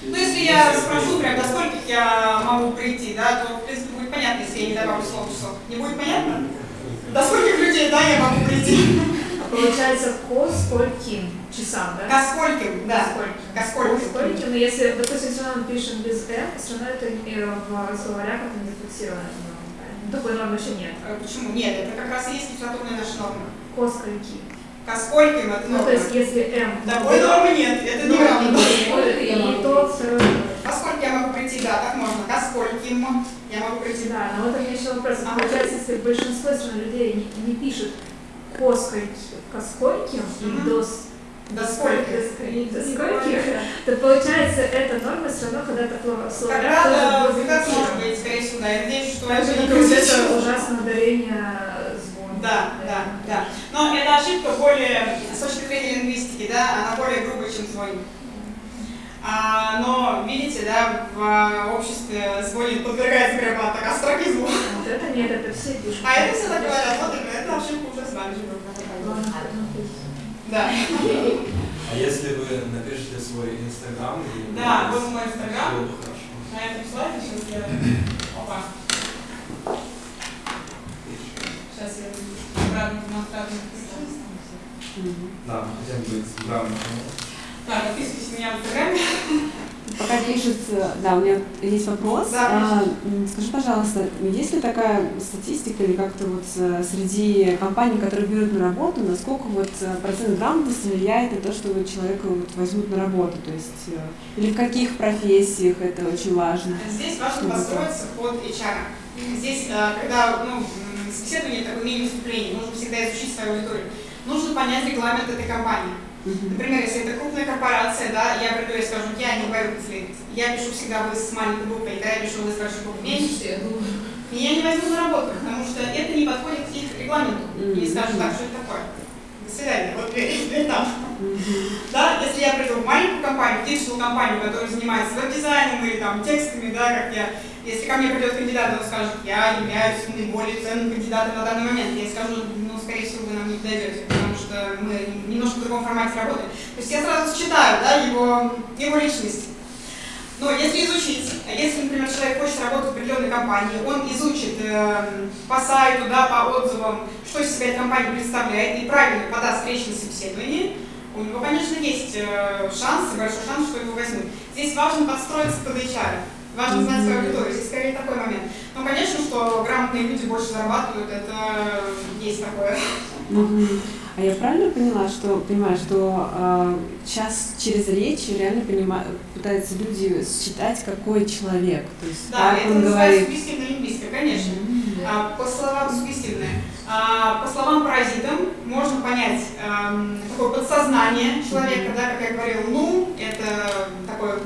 Ну, если я спрошу прям, до скольких я могу прийти, да, то, в принципе, будет понятно, если я не добавлю слово часов. Не будет понятно? До скольких людей, да, я могу прийти? Получается, ко скольким часам, да? Ко скольким, да. Скольким. Ко скольким. Но если, допустим, все равно пишем без «м», все равно это э, в словарях это не зафиксировано. Такой нормы еще нет. Э, Почему? Нет, это как раз и есть литературная наша норма. Ко скольки. Ко скольким это Ну, норма. то есть, если «м», Такой нормы нет, это не ну, норма. и, и то второе. Ко скольким я могу прийти, да, так можно. Ко скольким я могу прийти. Да, но вот у меня еще вопрос. Ага. Получается, если большинство людей не, не пишут ко скольки, ко скольким Мгм. до До скольких. до скольких, то получается эта норма все равно когда-то Когда-то тоже будет как может быть, скорее всего, да. Я надеюсь, что это не произошло. ужасное ударение звон. Да, да, да. Но эта ошибка более, с точки зрения лингвистики, да, она более грубая, чем звонит. А, но, видите, да, в а, обществе звонит подвергается прямо так астракизму. Вот это нет, это все пишут. А это все так говорят, вот это, ошибка уже с нами живет. Да. А если вы напишите свой инстаграм? Да, вот мой инстаграм. На этом слайде сейчас я... Опа. Сейчас я обратно демонстрацию. Да, хотя бы грамотно. Так, подписывайтесь на меня в инстаграме. Пока пишут, э, да, у меня есть вопрос. Да, А, скажи, пожалуйста, есть ли такая статистика или как-то вот э, среди компаний, которые берут на работу, насколько вот э, процент грамотности влияет на то, что вот человека вот возьмут на работу, то есть э, или в каких профессиях это очень важно? Здесь важно построиться под HR. Здесь, когда ну, собеседование, такое мини-выступление, нужно всегда изучить свою аудиторию. Нужно понять регламент этой компании. Например, если это крупная корпорация, да, я приду и скажу, я не боюсь. Я пишу всегда вы с маленькой буквой, когда я пишу вы с большой. Меня не- Меня не возьмут на работу, потому что это не подходит к их регламенту. И скажут, так, что это такое? До свидания, вот дверь, там. Да, если я приду в маленькую компанию, digital компанию, которая занимается веб-дизайном или там текстами, да, как я, если ко мне придет кандидат, он скажет, я являюсь наиболее ценным кандидатом на данный момент, я скажу, ну, скорее всего, вы нам не подойдете, что мы немножко в другом формате работаем. То есть я сразу считаю, да, его, его личность. Но если изучить, если, например, человек хочет работать в определенной компании, он изучит э, по сайту, да, по отзывам, что из себя эта компания представляет, и правильно подаст встречное собеседование, у него, конечно, есть э, шанс, большой шанс, что его возьмут. Здесь важно подстроиться под HR, важно знать свою аудиторию, здесь скорее такой момент. Но, конечно, что грамотные люди больше зарабатывают, это есть такое. А я правильно поняла, что понимаю, что э, сейчас через речь реально понима- пытаются люди считать, какой человек. То есть Да, как это он называется говорит. субъективная лингвистика, конечно. А, по словам сугестивные. А, по словам паразитам можно понять эм, такое подсознание человека, да, как я говорил, ну, это такой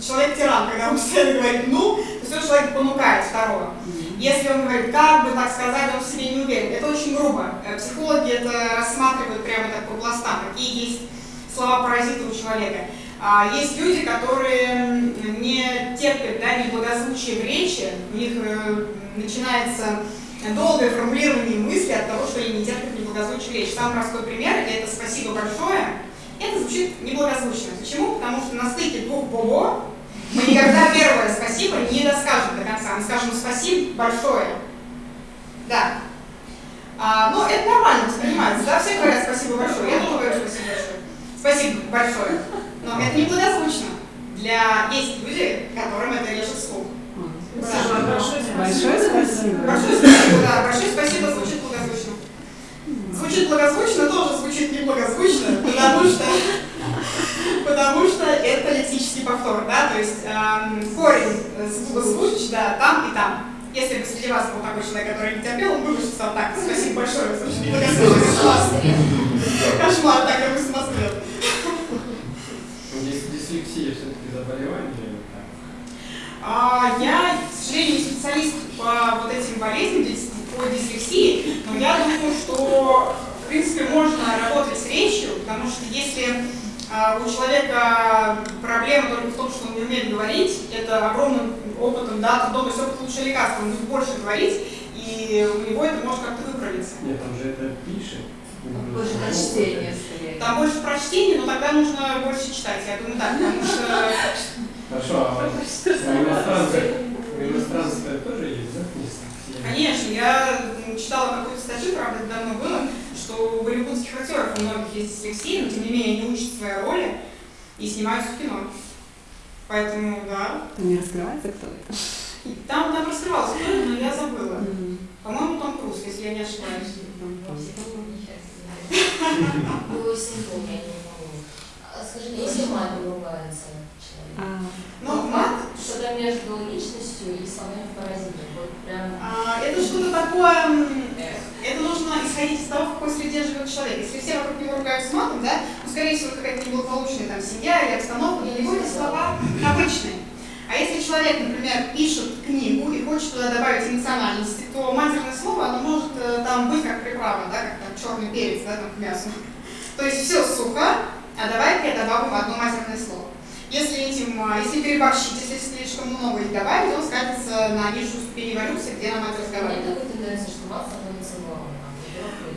человек-тиран, когда он постоянно говорит «ну», то есть он человек понукает второго. Если он говорит «как бы так сказать», он в себе не уверен. Это очень грубо. Э, психологи это рассматривают прямо так по пластам, какие есть слова паразита у человека. А есть люди, которые не терпят да, неблагозвучие в речи, у них э, начинается долгое формулирование мысли от того, что они не терпят неблагозвучие в речи. Самый простой пример – это «спасибо большое». Это звучит неблагозвучно. Почему? Потому что на стыке двух «бобо» мы никогда первое «спасибо» не доскажем до конца. Мы скажем «спасибо большое». Да. А, но это нормально воспринимается. Да, все говорят «спасибо большое». Я тоже говорю «спасибо большое». Спасибо большое. Но это не благозвучно. Для... Есть люди, которым это режет слух. Да. Большое спасибо. Большое спасибо, да. Большое спасибо звучит благозвучно. Звучит благозвучно, тоже звучит неблагозвучно, потому что, потому что это лексический повтор, да, то есть эм, корень звука звуч, да, там и там. Если бы среди вас был такой человек, который не терпел, он бы вышел так. Спасибо большое, слушай, неблагозвучно. Кошмар, так я бы смотрел. Дислексия все-таки заболевание? А, я, к сожалению, не специалист по вот этим болезням, по дислексии, но я думаю, что, в принципе, можно работать с речью, потому что если у человека проблема только в том, что он не умеет говорить, это огромным опытом, да, трудом, то есть опыт лучше лекарства, он будет больше говорить, и у него это может как-то выправиться. Нет, там же это пишет. Больше прочтения, скорее. Там больше прочтения, но тогда нужно больше читать, я думаю, так, потому что... Хорошо, а у иностранцев, у иностранцев тоже есть, да, Конечно, я читала какую-то статью, правда, давно было, что у голливудских актеров у многих есть дислексия, но тем не менее они учат свои роли и снимаются в кино. Поэтому, да. Там не раскрывается, кто это? Там, там раскрывался кто но я забыла. Mm-hmm. По-моему, Том Круз, если я не ошибаюсь. Было симптом, я не помню. Скажи, если мать ругается человек? Ну, мат... Что-то между личностью и словами паразитом. Вот прям... А, это что-то такое... Это нужно исходить из того, в какой среде живет человек. Если все вокруг него ругаются матом, да, ну, скорее всего, какая-то неблагополучная там семья или обстановка, для него эти слова обычные. А если человек, например, пишет книгу и хочет туда добавить эмоциональности, то матерное слово, оно может э, там быть как приправа, да, как там черный перец, да, там к мясу. То есть все сухо, а давай-ка я добавлю одно матерное слово. Если этим, а, если переборщить, если слишком много их добавить, он скатится на нижнюю ступень эволюции, где нам это разговаривает. Мне такой тенденция, что нормой.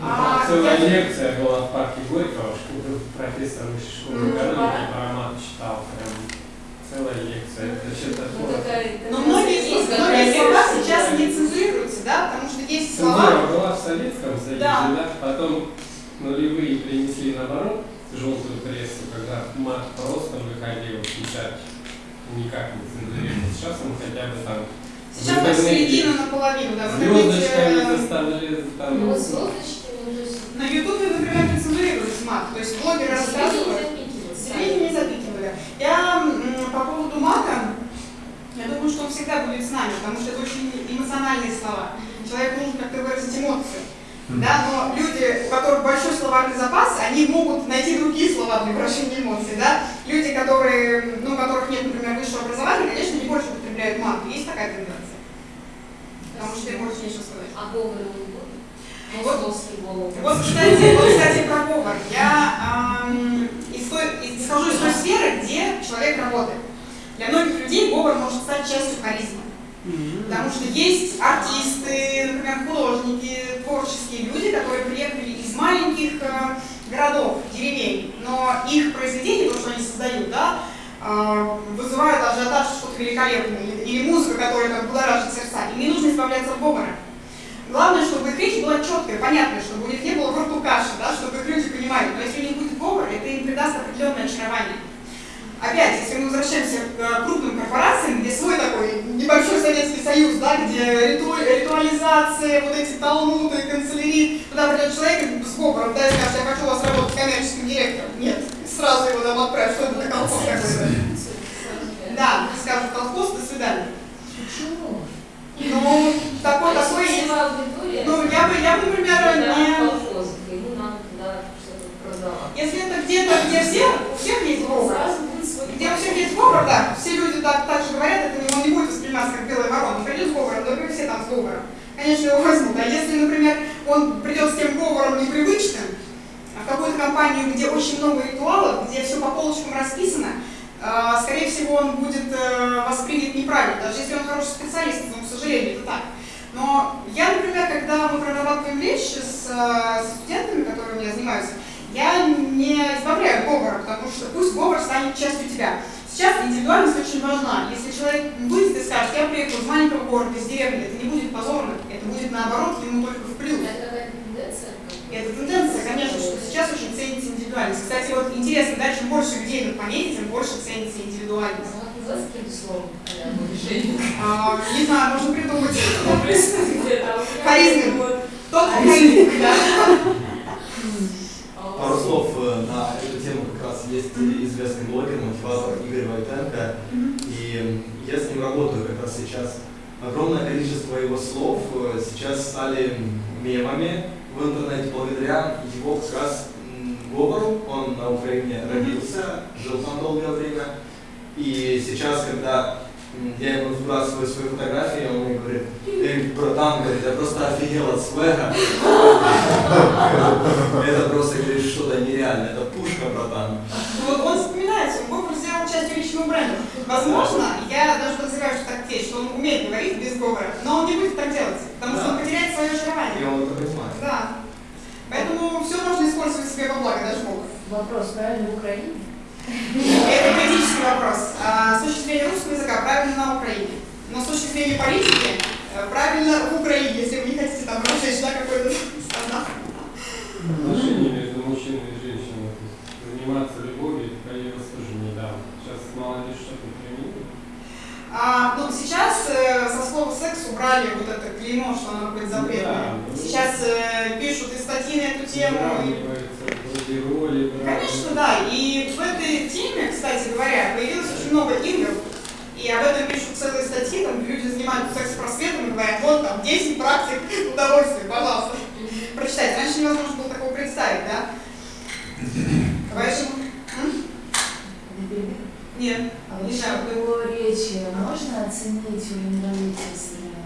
А, целая я... лекция была в парке Горького, профессор высшей школы экономики про мат читал прям целая лекция. Это что такое? Но многие, многие слова сейчас не цензурируются, да, потому что есть слова... Цензура была в Советском Союзе, да. да, потом нулевые принесли наоборот желтую прессу, когда мат просто выходил печать, никак не цензурировал. Сейчас он хотя бы там Сейчас так середина наполовину, да. Звездочками заставили там. Ну, звездочки, На Ютубе, например, не цензурируется мат. То есть блогеры рассказывают. Середине не запикивали. Я по поводу мата, я думаю, что он всегда будет с нами, потому что это очень эмоциональные слова. Человеку нужно как-то выразить эмоции. Да, но люди, у которых большой словарный запас, они могут найти другие слова для выражения эмоций. Да? Люди, которые, ну, у которых нет, например, высшего образования, конечно, не больше употребляют мат. Есть такая тенденция? Потому что им больше нечего сказать. А говор вот, вот, кстати, вот, кстати, про говор. Я эм, из той, исхожу из той сферы, где человек работает. Для многих людей говор может стать частью харизмы. Потому что есть артисты, например, художники, творческие люди, которые приехали из маленьких э, городов, деревень, но их произведения, то, что они создают, да, э, вызывают ажиотаж что-то великолепное, или, или музыка, которая как будоражит сердца, им не нужно избавляться от говора. Главное, чтобы их речь была четкая, понятная, чтобы у них не было в рту каши, да, чтобы их люди понимали. Но если у них будет говор, это им придаст определенное очарование. Опять, если мы возвращаемся к э, крупным корпорациям, где свой такой небольшой Советский Союз, да, где риту, ритуализация, вот эти талмуды, канцелярии, туда придет человек с говором, да, и скажет, я хочу у вас работать коммерческим директором. Нет, сразу его там отправь, что это за колхоз какой-то. Да, скажут колхоз, до свидания. Почему? Ну, такой, такой. есть. Ну, я бы, я бы, например, не... Если это где-то, где все, у всех есть выбор, где у всех есть выбор, да, все люди так, так же говорят, это он не будет восприниматься как белая ворона, придет с выбором, но вы все там с выбором. Конечно, его возьмут, а если, например, он придет с тем выбором непривычным, а в какую-то компанию, где очень много ритуалов, где все по полочкам расписано, скорее всего, он будет э, воспринят неправильно, даже если он хороший специалист, но, к сожалению, это так. Но я, например, когда мы прорабатываем вещи с, э, с студентами, которые у меня занимаются, я не избавляю говора, потому что пусть говор станет частью тебя. Сейчас индивидуальность очень важна. Если человек выйдет и скажет, я приехал из маленького города, из деревни, это не будет позорно, это будет наоборот ему только в плюс. Это тенденция? Это тенденция, конечно, что сейчас очень ценится индивидуальность. Кстати, вот интересно, да, чем больше людей на планете, тем больше ценится индивидуальность. А как называется каким-то словом? А, не знаю, можно придумать. Харизмин. Тот харизмин, да. Пару слов э, на эту тему как раз есть известный блогер, мотиватор Игорь Войтенко, и я с ним работаю как раз сейчас. Огромное количество его слов э, сейчас стали мемами в интернете благодаря его как раз говору. Он на Украине родился, жил там долгое время, и сейчас, когда я ему сбрасываю свои фотографии, он мне говорит, эй, братан, говорит, я просто офигел от свега. Это просто, говорит, что-то нереальное, это пушка, братан. Он частью личного бренда. Возможно, я даже подозреваю, что так есть, что он умеет говорить без говора, но он не будет так делать, потому что он потеряет свое очарование. И он это понимает. Да. Поэтому все можно использовать себе во благо, даже Бог. Вопрос, правильно в Украине? Это критический вопрос. А, с точки зрения русского языка правильно на Украине. Но с точки зрения политики э, правильно в Украине, если вы не хотите там разжечь да, какой-то скандал. Отношения между мужчиной и женщиной, то есть заниматься любовью, это появилось тоже недавно. Сейчас молодежь что-то применила. А, ну, сейчас э, со слова секс убрали вот это клеймо, что оно будет запретное. Да, ну, сейчас э, пишут и статьи на эту тему. и- роли. Конечно, да. И в этой теме, кстати говоря, появилось очень много игр. И об этом пишут целые статьи, там люди занимаются секс-просветом и говорят, вот там 10 практик удовольствия, пожалуйста. Прочитайте. Раньше невозможно было такого представить, да? Поэтому... Нет, А не в его речи можно оценить современного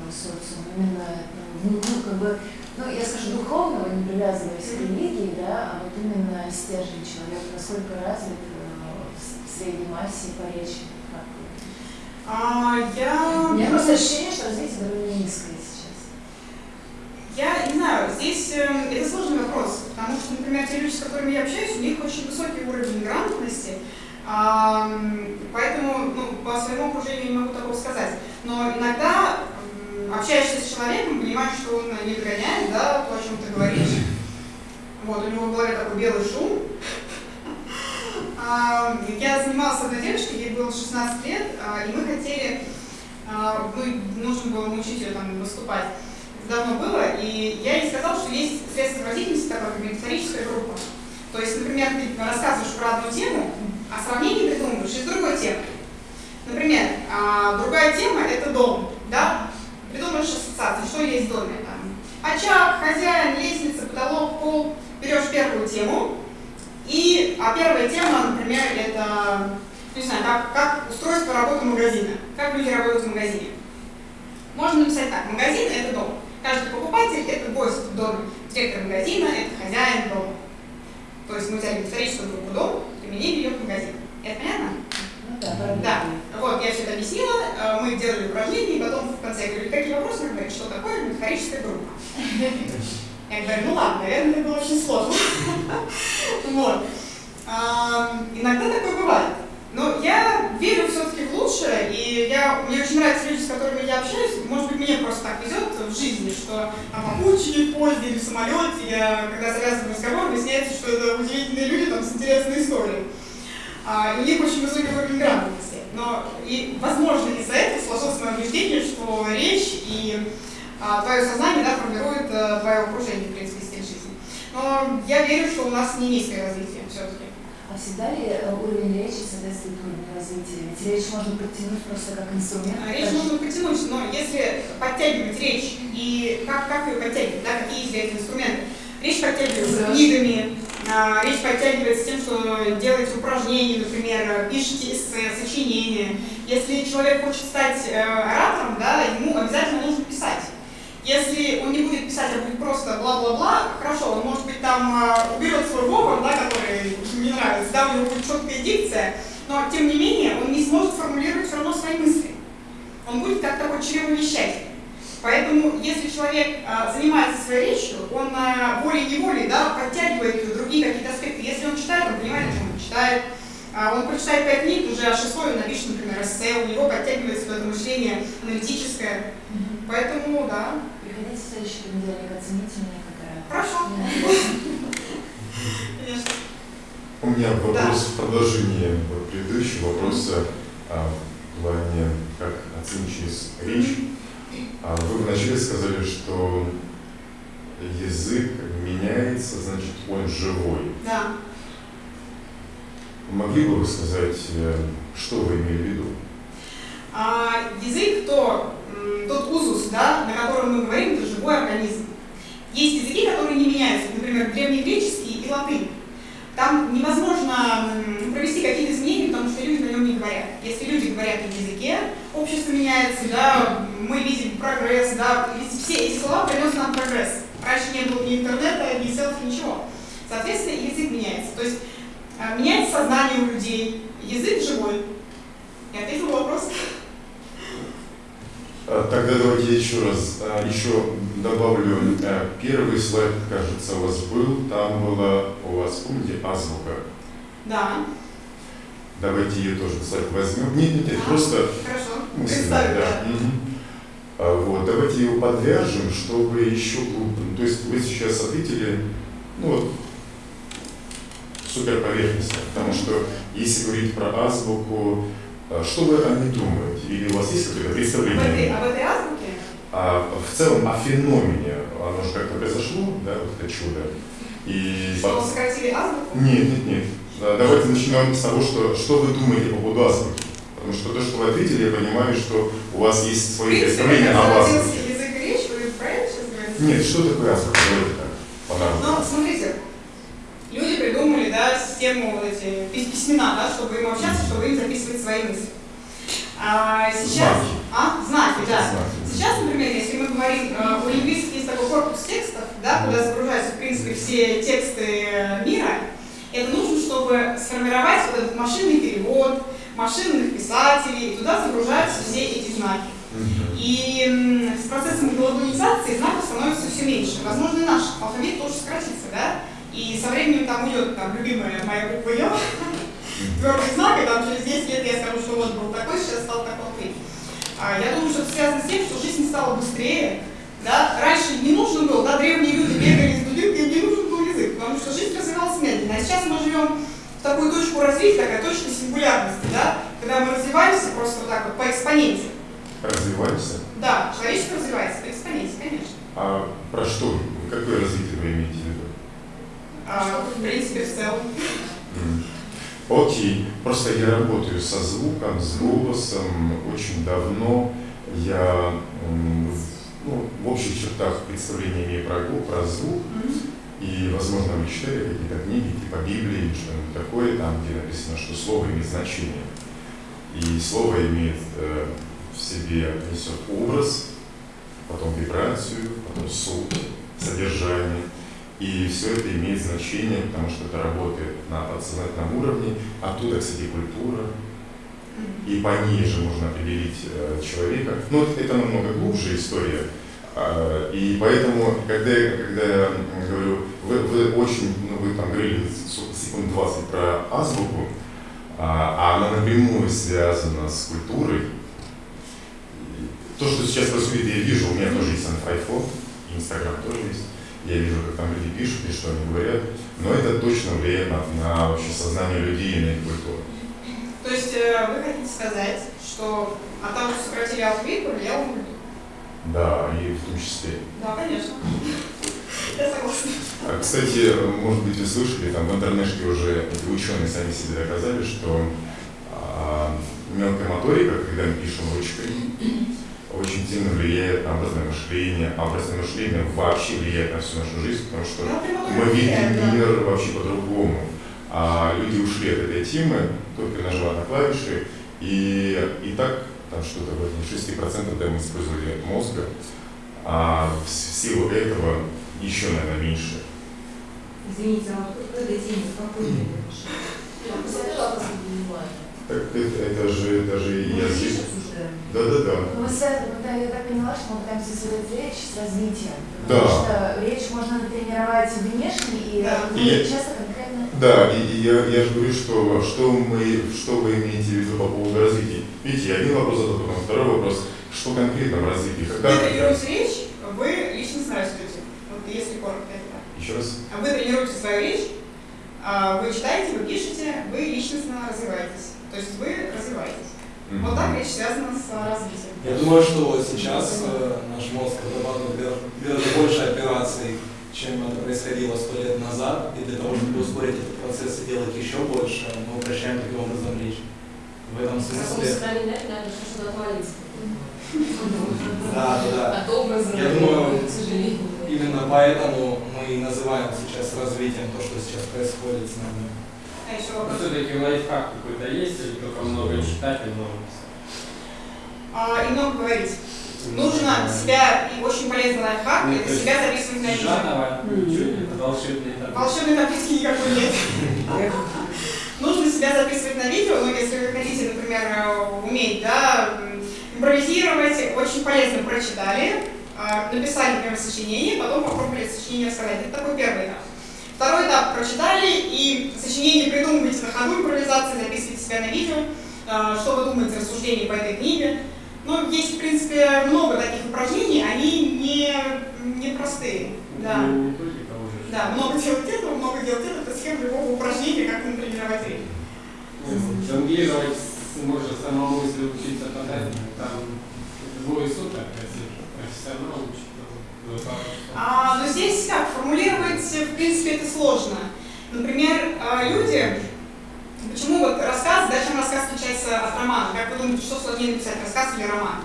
социума? Именно, ну, ну, как бы, ну, я скажу, духовного, не привязываясь к религии, да, а вот именно стержень человека, насколько развит э, в средней массе по речи? Как? А, я... У меня просто ощущение, что развитие довольно низкое сейчас. Я не знаю, здесь э, это сложный вопрос, потому что, например, те люди, с которыми я общаюсь, у них очень высокий уровень грамотности, поэтому ну, по своему окружению не могу такого сказать. Но иногда общаешься с человеком, понимаешь, что он не догоняет, да, то, о чем ты говоришь. Вот, у него в голове такой белый шум. Я занималась одной девушкой, ей было 16 лет, а, и мы хотели, а, мы, нужно было научить ее там выступать давно было, и я ей сказала, что есть средства выразительности, такое как метафорическая группа. То есть, например, ты рассказываешь про одну тему, а сравнение придумываешь из другой темы. Например, другая тема – это дом, да? Придумаешь ассоциации, что есть в доме. Там, очаг, хозяин, лестница, потолок, пол. Берешь первую тему, и, а первая тема, например, это, не знаю, как, как устройство работы магазина, как люди работают в магазине. Можно написать так, магазин – это дом. Каждый покупатель – это гость в доме. Директор магазина – это хозяин дома. То есть мы взяли метафорическую группу дом, применили ее к магазину. Это понятно? Ну да, Да. Вот, я все это объяснила, э, мы делали упражнения, и потом в конце я говорю, какие вопросы? Она говорит, что такое метафорическая группа? Я говорю, ну ладно, наверное, это было очень сложно. Вот. Иногда такое бывает. Но я верю все-таки в лучшее, и я, мне очень нравятся люди, с которыми я общаюсь. Может быть, мне просто так везет в жизни, что там, обучении, в поезде или в самолете, я, когда завязываю разговор, выясняется, что это удивительные люди там, с интересной историей. А, и у них очень высокий уровень грамотности. Но, и, возможно, из-за этого сложилось мое убеждение, что речь и а, твое сознание да, формирует а, твое окружение, в принципе, стиль жизни. Но я верю, что у нас не низкое развитие все-таки. А всегда ли э, уровень речи соответствует уровню развития? Ведь речь можно подтянуть просто как инструмент. А, Речь можно подтянуть, но если подтягивать речь и как, как ее подтягивать, да, какие есть для этого инструменты? Речь подтягивается книгами, а, речь подтягивается тем, что делаете упражнения, например, пишете эссе, сочинения. Если человек хочет стать э, оратором, да, ему обязательно нужно писать. Если он не будет писать, а будет просто бла-бла-бла, хорошо, он может быть там э, уберет свой говор, да, который не нравится, да, у него будет четкая дикция, но тем не менее он не сможет формулировать все равно свои мысли. Он будет как такой чревовещатель. Поэтому, если человек а, занимается своей речью, он а, волей-неволей да, подтягивает другие какие-то аспекты. Если он читает, он понимает, о чем он читает. А, он прочитает пять книг, уже о шестой напишет, например, эссе, у него подтягивается это мышление аналитическое. Поэтому, да. Приходите в следующий понедельник, оцените меня как Хорошо. Конечно. У меня вопрос в продолжении предыдущего вопроса в плане, как оценить через речь. А вы вначале сказали, что язык меняется, значит, он живой. Да. Могли бы вы сказать, э, что вы имели в виду? А, язык то, тот узус, да, на котором мы говорим, это живой организм. Есть языки, которые не меняются, например, древнегреческий и латынь. Там невозможно провести какие-то изменения, потому что люди на нем не говорят. Если люди говорят на языке, общество меняется, да, мы видим прогресс, да, все эти слова приносят нам прогресс. Раньше не было ни интернета, ни селфи, ничего. Соответственно, язык меняется. То есть а, меняется сознание у людей, язык живой. Я ответила тогда давайте еще раз, а, еще добавлю. Первый слайд, кажется, у вас был, там была у вас, помните, азбука? Да. Давайте ее тоже, кстати, возьмем. Нет, нет, нет, а, просто хорошо. мысленно, да. Угу. Вот, давайте его подвяжем, чтобы еще. То есть вы сейчас ответили, ну вот, супер поверхностно, потому что если говорить про азбуку, что вы о ней думаете? Или у вас есть какое-то представление? Об этой, об этой азбуке? А, в целом о феномене. Оно же как-то произошло, да, вот это чудо. И что, сократили азбуку? Нет, нет, нет. Давайте начнем с того, что, что вы думаете по поводу азбуки. Потому что то, что вы ответили, я понимаю, что у вас есть свои представления об азбуке. язык речь, вы это сейчас говорите? Нет, что такое азбука? Давайте так, Ну, смотрите, люди придумали, да, систему, вот эти письмена, да, чтобы им общаться, чтобы им записывать свои мысли. А сейчас, а, знаки, да. Сейчас, например, если мы говорим, э, у лингвистов есть такой корпус текстов, да, куда загружаются, в принципе, все тексты мира, это нужно, чтобы сформировать вот этот машинный перевод, машинных писателей, и туда загружаются все эти знаки. И с процессом глобализации знаков становится все меньше. Возможно, наш алфавит тоже сократится, да? И со временем там уйдет там любимая моя буква Ё, твердый знак, и там через 10 лет я скажу, что вот был такой, сейчас стал такой. А, я думаю, что это связано с тем, что жизнь стала быстрее, да? Раньше не нужно было, да, древние люди бегали с дудинкой, не нужен был язык, потому что жизнь развивалась медленно. А сейчас мы живем в такую точку развития, такая точка сингулярности, да, когда мы развиваемся просто вот так вот по экспоненте. Развиваемся? Да, человечество развивается по экспоненте, конечно. А про что? Какое развитие вы имеете в виду? А, в принципе, в целом. Окей. Просто я работаю со звуком, с голосом очень давно. Я ну, в общих чертах представления имею про, про звук. И, возможно, вы читали какие-то книги, типа Библии, что-нибудь такое, там, где написано, что слово имеет значение. И слово имеет э, в себе, несет образ, потом вибрацию, потом суть, содержание. И все это имеет значение, потому что это работает на подсознательном уровне. Оттуда, кстати, культура. И по ней же можно определить э, человека. Но ну, это намного глубже история. А, и поэтому, когда, я, когда я говорю, вы, вы очень, ну вы там говорили секунд 20 про азбуку, а, а она напрямую связана с культурой. То, что сейчас происходит, я вижу, у меня тоже есть iPhone, Инстаграм тоже есть. Я вижу, как там люди пишут и что они говорят, но это точно влияет на, на вообще сознание людей и на их культуру. То есть э, вы хотите сказать, что от того, что сократили алфавит, повлияло на да, и в том числе. Да, конечно. Я согласна. А, кстати, может быть, вы слышали, там в интернете уже ученые сами себе доказали, что а, мелкая моторика, когда мы пишем ручкой, очень сильно влияет на образное мышление, а образное мышление вообще влияет на всю нашу жизнь, потому что Ну, мы видим мир вообще по-другому. А люди ушли от этой темы, только нажала на клавиши, и, и так там что-то в районе 6% да, мы использовали мозга, а в силу этого еще, наверное, меньше. Извините, а вот к этой теме какой Так это, это же, это же Мы язык. Здесь обсуждаем. Да, да, да. Ну, Мы связаны, да, я так поняла, что мы пытаемся связать речь с развитием. Да. Потому что речь можно натренировать внешне и Да. вы И- часто конкретно. Да, и, и я, я же говорю, что, что, мы, что вы имеете в виду по поводу развития. Видите, один вопрос задал, потом второй вопрос, что конкретно в развитии, Вы когда... тренируете речь, вы личностно растете. Вот если коротко это так. Еще раз. А Вы тренируете свою речь, а, вы читаете, вы пишете, вы личностно развиваетесь. То есть вы развиваетесь. Вот так речь связана с а, развитием. Я думаю, что сейчас э, наш мозг разрабатывает гораздо- больше операций, чем это происходило сто лет назад, и для того, чтобы ускорить этот процесс и делать еще больше, мы упрощаем таким образом речь. В этом смысле... что-то отвалиться. Да, да, да. Я думаю, именно поэтому мы и называем сейчас развитием то, что сейчас происходит с нами. А еще Ну, вопрос. Все-таки лайфхак какой-то есть, или только много читать и много писать? А, и много говорить. Нужно себя, и очень полезный лайфхак, Ну, это себя записывать на видео. Нет, волшебный таблицы. Волшебной таблицы никакой нет. Нужно себя записывать на видео, но если вы хотите, например, уметь, да, импровизировать, очень полезно прочитали, э, написали, например, сочинение, потом попробовали сочинение рассказать. Это такой первый этап. Второй этап прочитали и сочинение придумываете на ходу импровизации, записываете себя на видео, э, что вы думаете, рассуждения по этой книге. Ну, есть, в принципе, много таких упражнений, они не, не простые. Да. Ну. Да, много делать этого, много делать этого, это схема любого упражнения, как натренировать речь. Ну, Жонглировать можно самому, если учиться потратить, там двое суток, если профессионал учит, А, но здесь как, формулировать, в принципе, это сложно. Например, а, люди, почему вот рассказ, да, чем рассказ отличается от романа? Как вы думаете, что сложнее написать, рассказ или роман?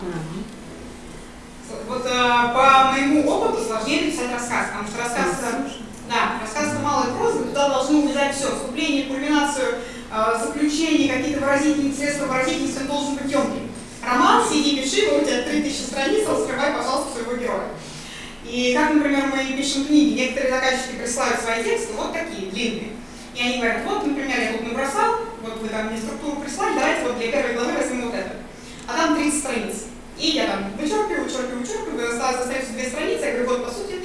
Вот а, по моему опыту сложнее написать рассказ, потому что рассказ, да, рассказ это малая проза, туда должны влезать все, вступление, кульминацию, а, заключение, какие-то выразительные средства выразительности, он должен быть емким. Роман, сиди, пиши, вот у тебя 3000 страниц, раскрывай, пожалуйста, своего героя. И как, например, мы пишем книги, некоторые заказчики присылают свои тексты вот такие, длинные. И они говорят, вот, например, я тут набросал, вот вы там мне структуру прислали, давайте вот для первой главы возьмем вот это. А там 30 страниц. И я там вычеркиваю, вычеркиваю, вычеркиваю, осталось остается две страницы, я говорю, вот, по сути,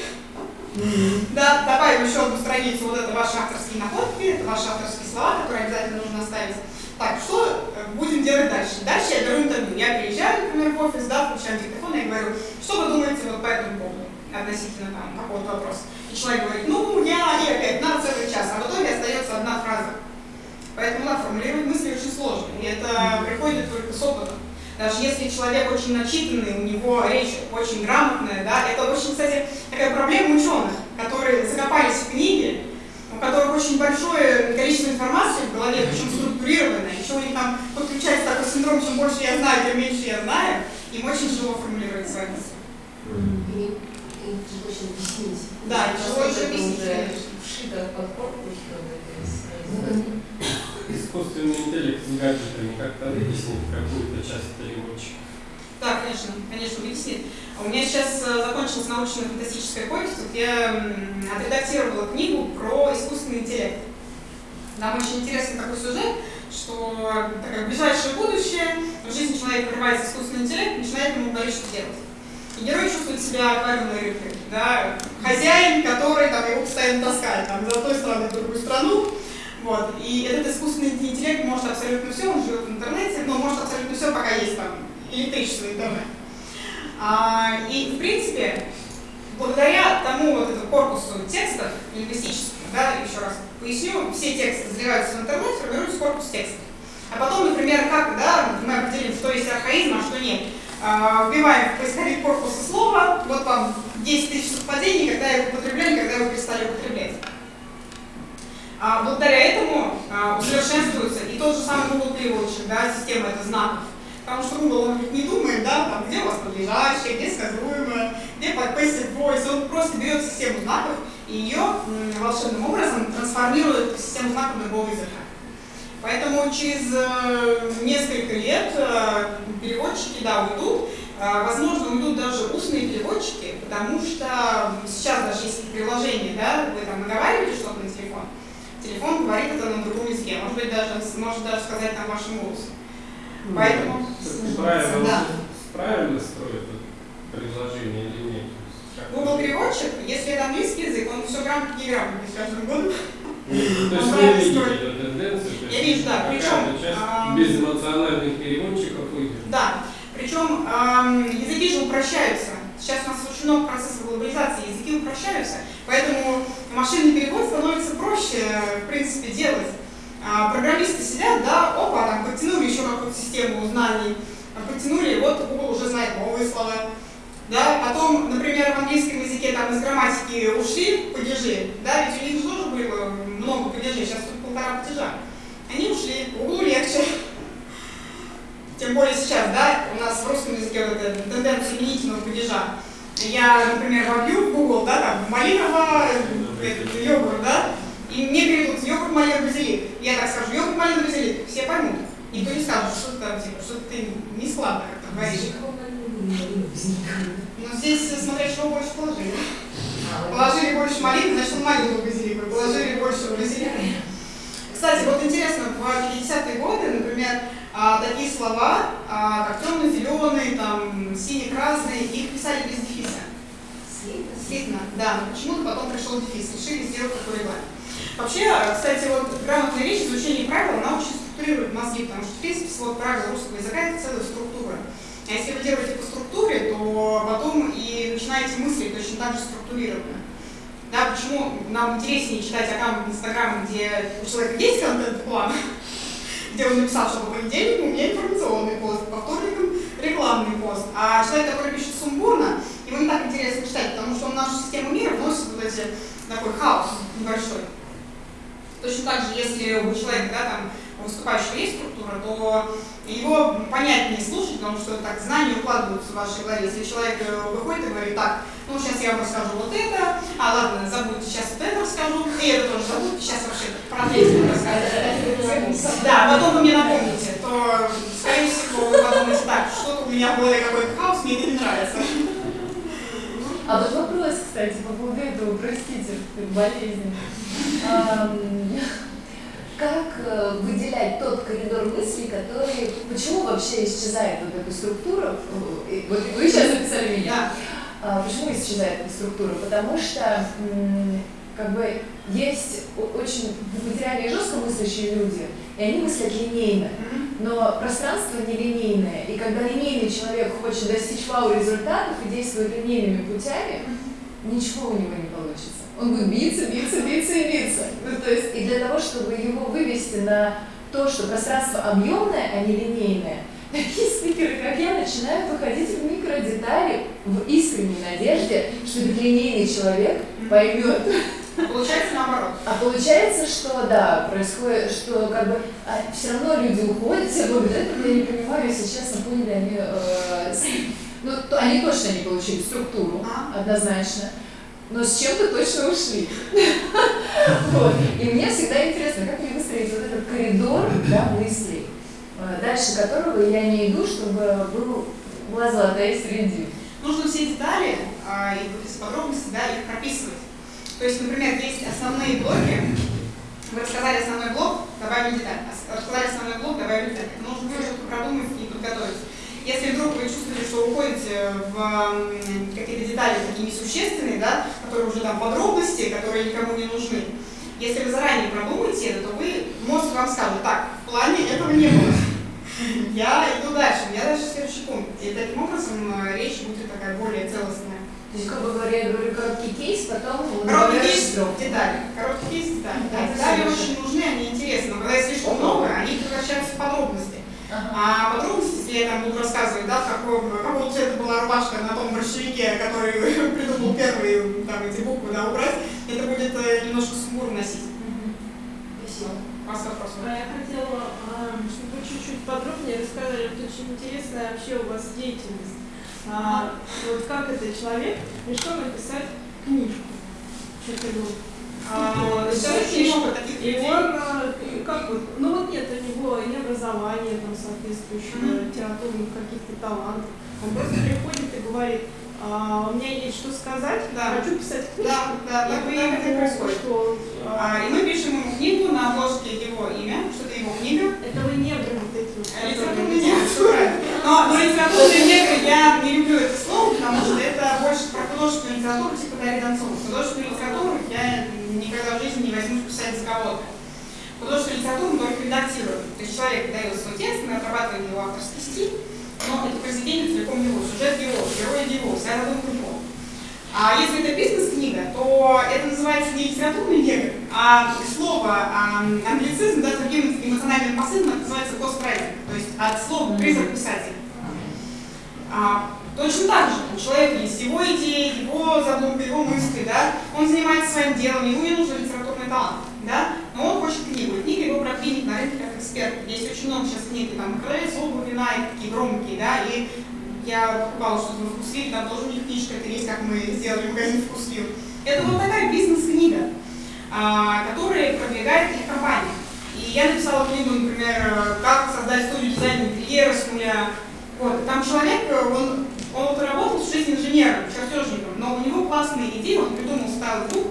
да, добавим еще одну страницу, вот это ваши авторские находки, это ваши авторские слова, которые обязательно нужно оставить. Так, что э, будем делать дальше? Дальше я беру интервью. Я приезжаю, например, в офис, да, включаю диктофон, и говорю, что вы думаете вот по этому поводу, относительно там какого-то вопроса. И человек говорит, ну, я, и опять, на целый час, а в итоге остается одна фраза. Поэтому, да, формулировать мысли очень сложно, и это приходит только с опытом. Даже если человек очень начитанный, у него речь очень грамотная, да, это очень, кстати, такая проблема ученых, которые закопались в книге, у которых очень большое количество информации в голове, причем структурированное, еще у них там подключается такой синдром, чем больше я знаю, тем меньше я знаю, им очень тяжело формулировать свои мысли. Объяснить. Да, тяжело еще объяснить, конечно. вшито под корпус, это Ну, сразу. Искусственный интеллект с гаджетами как-то вытеснит какую-то часть переводчика. Да, конечно, конечно, объяснит. У меня сейчас э, закончилась научно-фантастическая повесть, вот я отредактировала книгу про искусственный интеллект. Там очень интересный такой сюжет, что такое ближайшее будущее, в жизни человека врывается искусственный интеллект, начинает ему говорить, что делать. И герой чувствует себя аквариумной рыбкой, да, хозяин, который там, его постоянно таскает там, из одной страны в другую страну, вот. И этот искусственный интеллект может абсолютно все, он живет в интернете, но может абсолютно все, пока есть там электричество интернет. А, и, в принципе, благодаря тому вот этому корпусу текстов лингвистическому, да, еще раз поясню, все тексты заливаются в интернет, формируется корпус текстов. А потом, например, как да, мы определим, что есть архаизм, а что нет. А, вбиваем в поисковик корпуса слова, вот вам 10 тысяч совпадений, когда его употребляли, когда его перестали употреблять. А, благодаря этому а, усовершенствуется и тот же самый Google переводчик, да, система это знаков, Потому что Google, он не думает, да, там, где у вас подлежащее, где сказуемое, где passive voice. Он просто берет систему знаков и ее волшебным образом трансформирует в систему знаков другого языка. Поэтому через э, несколько лет э, переводчики, да, уйдут. Э, возможно, уйдут даже устные переводчики, потому что сейчас даже есть приложение, да, вы там наговариваете что-то на телефон, телефон говорит это на другом языке, может быть, даже, может даже сказать там вашим голосом. Ну, Поэтому... Правильно, да. правильно строит приложение или нет? Google переводчик, если это английский язык, он все грамотно и грамотно с каждым годом. То есть вы видите эту тенденцию? Я вижу, да. Причем а, безэмоциональных переводчиков выйдет. Да. Причем языки же упрощаются. Сейчас у нас очень много процессов глобализации, языки упрощаются, поэтому машинный перевод становится проще, в принципе, делать. А программисты сидят, да, опа, там подтянули еще какую-то систему знаний, подтянули, вот Google уже знает новые слова. Да, потом, например, в английском языке там из грамматики ушли падежи, да, ведь у них же тоже было много падежей, сейчас тут полтора падежа. Они ушли, Google легче. Тем более сейчас, да, у нас в русском языке вот эта тенденция именительного падежа. Я, например, вобью в Google, да, там, малиново, йогурт, да, и мне переведут йогурт, малина, базилик. Я так скажу, йогурт, малина, базилик, все поймут. Никто не скажет, что ты, типа, что ты не складно как-то говоришь. Но здесь смотря чего больше положили. Положили больше малины, значит он малину базилику. Положили больше базилика. Кстати, вот интересно, в 50-е годы, например, а, такие слова, а, как темно-зеленый, там, синий-красный, их писали без дефиса. Слитно, да. Почему-то потом пришел дефис, решили сделать такой регламент. Вообще, кстати, вот грамотная речь, изучение правил, она очень структурирует мозги, потому что, в принципе, свод правил русского языка – это целая структура. А если вы делаете по структуре, то потом и начинаете мыслить точно так же структурированно. Да, почему нам интереснее читать аккаунт Инстаграма, где у человека есть контент-план, где он написал, что по понедельнику у меня информационный пост, по вторникам рекламный пост. А человек, который пишет сумбурно, ему не так интересно читать, потому что он в нашу систему мира вносит вот эти такой хаос небольшой. Точно так же, если у человека, да, там, выступающего есть структура, то его понятнее слушать, потому что так знания укладываются в вашей голове. Если человек э, выходит и говорит, так, ну сейчас я вам расскажу вот это, а ладно, забудьте, сейчас вот это расскажу, и это тоже забудьте, сейчас вообще про третье расскажу. Да, потом вы мне напомните, то, скорее всего, вы подумаете, так, что-то у меня в голове какой-то хаос, мне это не нравится. А вот вопрос, кстати, по поводу этого, простите, болезни как э, выделять тот коридор мысли, который, почему вообще исчезает вот эта структура, э, вот вы сейчас записали меня, а, почему исчезает эта структура? Потому что как бы есть очень материальные и жестко мыслящие люди, и они мыслят линейно, но пространство нелинейное, и когда линейный человек хочет достичь вау-результатов и действует линейными путями, ничего у него не получится он будет биться, биться, биться и биться. Ну, то есть, и для того, чтобы его вывести на то, что пространство объемное, а не линейное, такие спикеры, как я, начинают выходить в микродетали в искренней надежде, что линейный человек поймет. Получается наоборот. А получается, что да, происходит, что как бы а, все равно люди уходят, все благодарят, я не понимаю, если честно, поняли они, э, ну, то, они точно не получили структуру, а? однозначно но с чем-то точно ушли. И мне всегда интересно, как мне выстроить вот этот коридор да, мыслей, э, дальше которого я не иду, чтобы был, была золотая среди. Нужно все детали а, и вот из подробностей да, их прописывать. То есть, например, есть основные блоки, вы рассказали основной блок, добавили деталь. Рассказали основной блок, добавили деталь. Нужно все продумать и подготовить. Если вдруг вы чувствуете, что уходите в какие-то детали такие несущественные, да, которые уже там подробности, которые никому не нужны, если вы заранее продумаете это, то вы, мозг вам скажет, так, в плане этого не было. Я иду дальше, у меня дальше следующий пункт. И таким образом э, речь будет такая более целостная. То есть, как бы говоря, я говорю короткий кейс, потом... Короткий кейс, детали. Короткий кейс, детали. Да, детали очень нужны, они интересны. Но когда их слишком много, они превращаются в подробности. А подробности, если я там буду рассказывать, да, какого, какого цвета была рубашка на том борщевике, который придумал первый там, эти буквы да, убрать, это будет э, немножко сумбур носить. Спасибо. Вас вопрос? А я хотела чтобы вы чуть-чуть подробнее рассказали, это очень интересная вообще у вас деятельность. А, вот как это человек решил написать книжку? Что-то а, и он, а, как вот, ну вот нет у него ни образования там соответствующего, mm-hmm. литературных каких-то талантов. Он просто приходит и говорит, а, у меня есть что сказать, да. хочу писать книгу. Да, да, и так это происходит. Что, а, и мы пишем ему книгу, на обложке его имя, что это его книга. Это вы негры вот эти вот. Литературный негр, Но, но литературный негр, я не люблю это слово, потому что это больше про художественную литературу, типа Дарьи Донцова. Художественную литературу я никогда в жизни не возьму писать за кого-то. Художественную литературу мы только редактируем. То есть человек дает свой текст, мы отрабатываем его авторский стиль, но это произведение целиком его, сюжет его, герой его, вся задумка его. А если это бизнес-книга, то это называется не литературный негр, а слово а, англицизм, да, другим эмоциональным посылом называется кострайтинг, то есть от слова призрак писателя. А, точно так же, у человека есть его идеи, его задумка, его мысли, да, он занимается своим делом, ему не нужен литературный талант, да, но он хочет книгу, книга его продвинет на рынке как эксперт. Есть очень много сейчас книг, там, «Крылец обувь, вина» и такие громкие, да, и я покупала что-то в Вкусвилл, там тоже у них книжка, это есть, как мы сделали магазин Вкусвилл. Это вот такая бизнес-книга, а, которая продвигает их компания. И я написала книгу, например, «Как создать студию дизайна интерьера с нуля». Вот, там человек, он, он вот работал в жизни инженером, чертежником, но у него классные идеи, он придумал стал дух,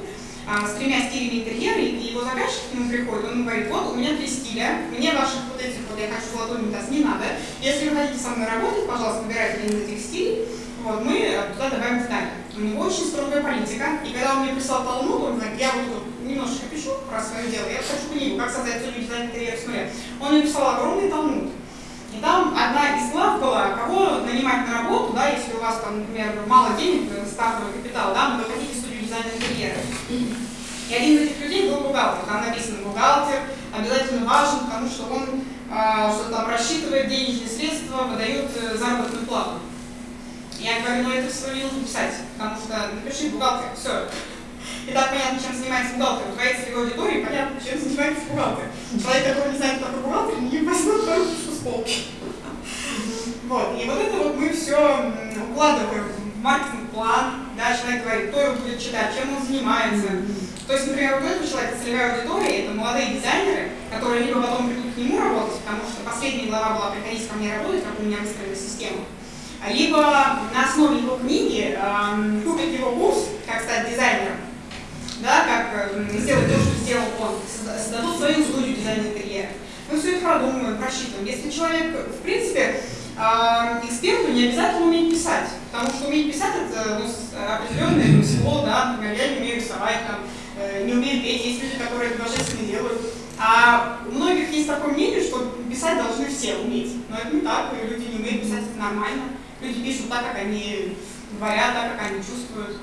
а, с тремя стилями интерьера, и его заказчик к нему приходит, он говорит, вот у меня три стиля, мне ваших вот этих вот, я хочу золотой унитаз, не надо. Если вы хотите со мной работать, пожалуйста, выбирайте один из этих стилей, вот, мы туда добавим детали. У него очень строгая политика, и когда он мне прислал талмуд, он говорит, я вот немножечко пишу про свое дело, я хочу книгу, как создать студию дизайн интерьера с нуля. Он мне писал огромный талмуд. И там одна из глав была, кого нанимать на работу, да, если у вас там, например, мало денег, стартовый капитал, да, но вы хотите студию дизайна интерьера. И один из этих людей был бухгалтер. Там написано бухгалтер, обязательно важен, потому что он э, что там рассчитывает денежные средства, выдает э, заработную плату. Я говорю, ну это все не нужно писать, потому что напиши бухгалтер, все. И так понятно, чем занимается бухгалтер. У твоей целевой аудитории понятно, чем занимается бухгалтер. Человек, который не знает, кто такой бухгалтер, не возьмет только с полки. Вот. И вот это вот мы все укладываем в маркетинг-план. Да, человек говорит, кто его будет читать, чем он занимается. То есть, например, вот этот человек, целевая аудитория, это молодые дизайнеры, которые либо потом придут к нему работать, потому что последняя глава была «Приходите ко мне работать», как у меня выстроена система, либо на основе его книги э, купят его курс «Как стать дизайнером», да, как э, сделать то, что сделал он, создадут свою студию дизайна интерьера. Мы все это продумываем, просчитываем. Если человек, в принципе, э, эксперту не обязательно уметь писать, потому что уметь писать это ну, определенное всего, да, например, я не умею рисовать, там, Э, не умеют петь, есть люди, которые это божественно делают. А у многих есть такое мнение, что писать должны все уметь. Но это не так, люди не умеют писать, это нормально. Люди пишут так, как они говорят, так, как они чувствуют.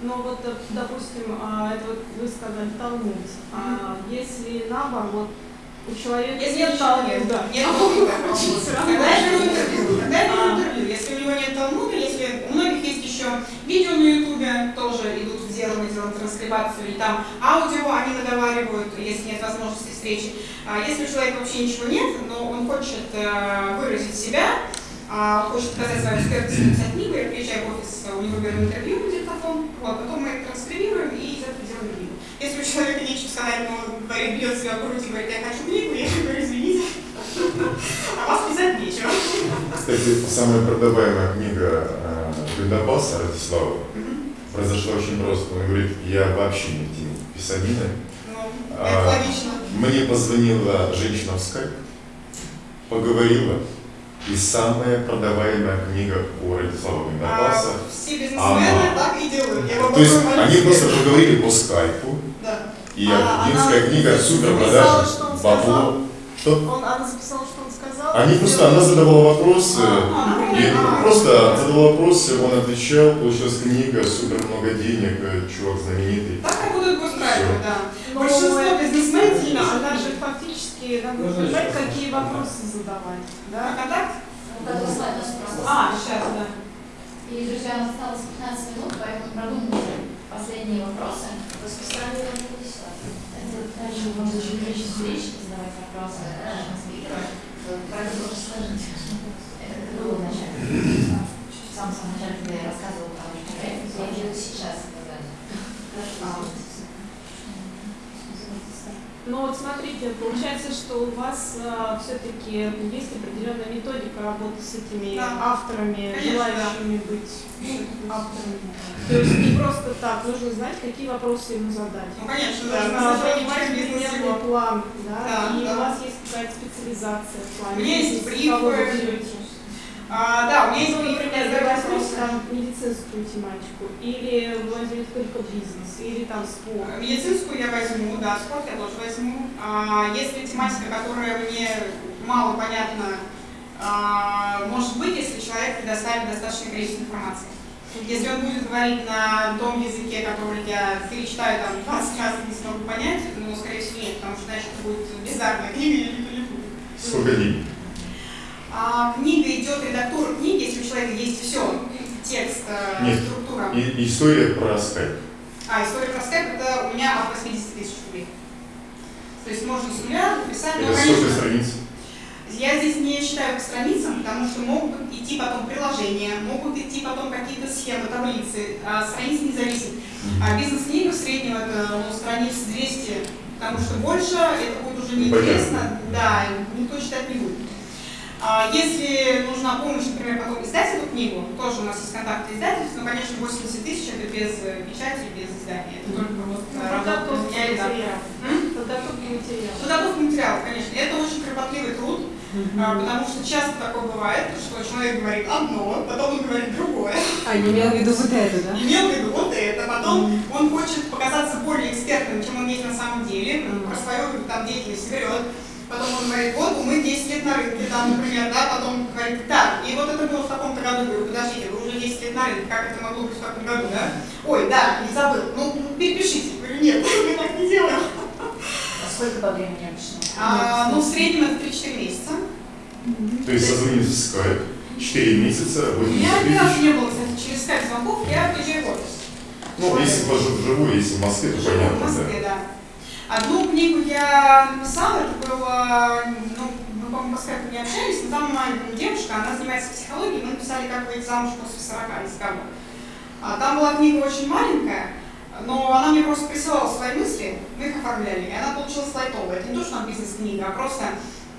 Ну вот, э, допустим, а, это вот вы сказали Талмуд. А если наоборот, у человека если нет Талмуда, нет Талмуда, тогда я беру интервью. Тогда я беру а. интервью. Если у него нет Талмуда, если у многих есть еще видео на Ютубе, тоже идут в дело, транскрибацию, или там аудио они наговаривают, если нет возможности встречи. А если у человека вообще ничего нет, но он хочет э, выразить себя, а, хочет показать свою экспертность, написать книгу, я приезжаю в офис, у него беру интервью на диктофон, вот, потом мы это транскрибируем и этого делаем книгу. Если у человека нечего сказать, но он говорит, бьет себя в грудь и говорит, я хочу книгу, я говорю, извините, а вас писать нечего. Кстати, самая продаваемая книга Гвиндопаса Ратислава произошла очень просто. Он говорит, я вообще не в теме писанины. Ну, а, мне позвонила женщина в скайп, поговорила, и самая продаваемая книга у Радислава Гвиндопаса. А, все бизнесмены так и делают. Я То есть они просто поговорили по скайпу, да. и а, академическая книга супер продажа, бабло. Что? Он, она записала, что он сказал? Они просто, она задавала вопросы, а, и а, просто задавала вопросы, он отвечал, получилась книга, супер много денег, чувак знаменитый. Так работают госправила, да. Но Большинство бизнесменов, она же фактически, надо сказать, какие вопросы задавать. Да? Контакт? А, сейчас, да. И, друзья, у нас осталось 15 минут, поэтому продумайте последние вопросы. Расписание нам будет Дальше можно еще количество встреч, задавать вопросы нашим спикерам. про это тоже скажите. Это было вначале. В самом самом начале, когда я рассказывала про ваш проект, я имею сейчас сказать. Хорошо. Ну вот смотрите, получается, что у вас а, все-таки есть определенная методика работы с этими Да. авторами, Конечно, желающими быть авторами. То есть не просто так, нужно знать, какие вопросы ему задать. Ну, конечно, Да, нужно понимать примерный план, да, Да, и да. у вас есть какая-то специализация в плане. У меня есть брифы. А, да, у меня есть например, вопрос там медицинскую тематику, или возьмете только бизнес, или там спорт. Медицинскую я возьму, да, спорт я тоже возьму. А, если тематика, которая мне мало понятна, а, может быть, если человек предоставит достаточное количество информации. Если он будет говорить на том языке, который я перечитаю там 20 раз и не смогу понять, ну, скорее всего, нет, потому что, значит, это будет бездарная книга, и никто не будет. Сколько дней? А, книга идет, редактура книги, если у человека есть все, текст, э, Нет. структура. И, история про скайп. А, история про скайп это у меня от 80 тысяч рублей. То есть можно с нуля написать, но, Это сколько конечно, страниц? я здесь не считаю по страницам, потому что могут идти потом приложения, могут идти потом какие-то схемы, таблицы, а страниц не зависит. А бизнес-книга в среднем это ну, страниц 200, потому что больше это будет уже неинтересно, да, никто читать не будет. А Если нужна помощь, например, потом издать эту книгу, тоже у нас есть контакты издательств, но, конечно, 80 тысяч это без э, печати, без издания. Это только вот Ну, э, работа меня и? Подготовка материалов. Подготовка материалов, конечно. Это очень кропотливый труд, а, потому что часто такое бывает, что человек говорит одно, потом он говорит другое. А, не имел в виду вот это, да? Имел в виду вот это, потом он хочет показаться более экспертным, чем он есть на самом деле, про свою там, деятельность берет. Потом он говорит, вот мы 10 лет на рынке, там, например, да, потом говорит, так, и вот это было в таком-то году, говорю, подождите, вы уже 10 лет на рынке, как это могло быть в таком году, да? Ой, да, не забыл, ну, перепишите, говорю, нет, мы так не делаем. А сколько по времени обычно? А, ну, в среднем это 3-4 месяца. То есть созвониться в скайп, 4 месяца, У 80 меня ни разу не было, кстати, через скайп звонков, я приезжаю в офис. Ну, если вживую, если в Москве, то В понятно, Москве, да. Одну книгу я написала, это было, ну, мы, по-моему, по скайпу не общались, но там девушка, она занимается психологией, мы написали «Как выйти замуж после 40» из кого. А, Там была книга очень маленькая, но она мне просто присылала свои мысли, мы их оформляли, и она получилась лайтовая. Это не то, что там бизнес-книга, а просто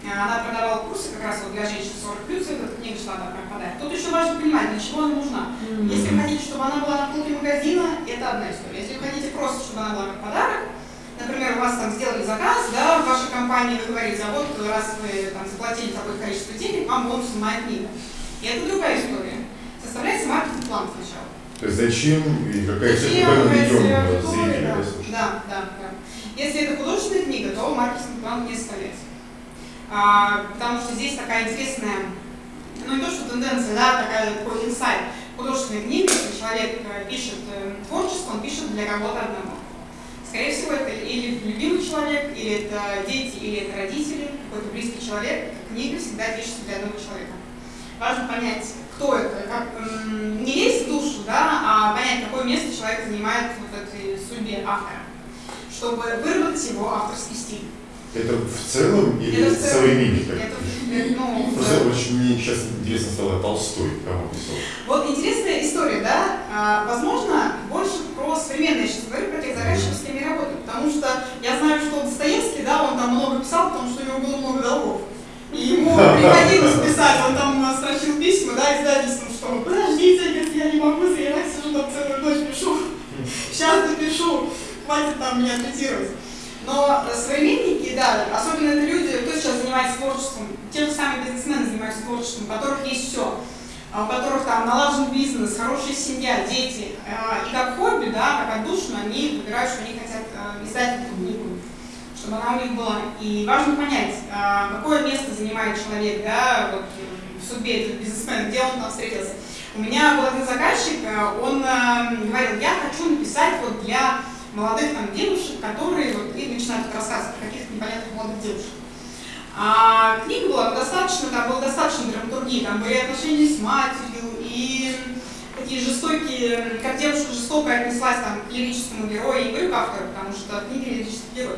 э, она продавала курсы как раз вот для женщин 40 плюс, эта книга шла там как подарок. Тут еще важно понимать, для чего она нужна. Если вы хотите, чтобы она была на полке магазина, это одна история. Если вы хотите просто, чтобы она была как подарок, например, у вас там сделали заказ, да, в вашей компании вы говорите, а вот раз вы там заплатили такое количество денег, вам бонусом моя книга. И это другая история. Составляется маркетинг-план сначала. То есть зачем и какая Зачем, куда мы ведем зрителя, да. Да, да, да. Если это художественная книга, то маркетинг-план не составляется. А, потому что здесь такая интересная, ну не то что тенденция, да, такая, такой инсайт. Художественная книга, если человек э, пишет э, творчество, он пишет для кого-то одного. Скорее всего, это или любимый человек, или это дети, или это родители, какой-то близкий человек. Книга всегда пишется для одного человека. Важно понять, кто это, как, не лезть в душу, да, а понять, какое место человек занимает вот этой судьбе автора, чтобы выработать его авторский стиль. Это в целом или Это в целом. современник? Это, ну, Просто в- очень мне сейчас интересно стало Толстой, кому писал. Вот интересная история, да? А, возможно, больше про современное, я сейчас говорю про тех заказчиков, с кем я работаю, потому что я знаю, что Достоевский, да, он там много писал, потому что у него было много долгов. И ему приходилось писать, он там э, строчил письма, да, издательством, что подождите, говорит, я не могу заявать, сижу там целую ночь пишу, сейчас допишу, хватит там меня цитировать. Но современники, да, особенно это люди, кто сейчас занимается творчеством, те же самые бизнесмены занимаются творчеством, у которых есть все, у которых там налажен бизнес, хорошая семья, дети, э, и как хобби, да, как отдушно, они выбирают, что они хотят э, издать эту книгу, чтобы она у них была. И важно понять, какое место занимает человек, да, вот, в судьбе этого бизнесмена, где он там встретился. У меня был один заказчик, он говорил, я хочу написать вот для молодых там девушек, которые вот и начинают рассказывать про каких-то непонятных молодых девушек. А книга была достаточно, там было достаточно драматургии, там были отношения с матерью и такие жестокие, как девушка жестоко отнеслась там к лирическому герою, и говорю к автору, потому что в книге лирический герой.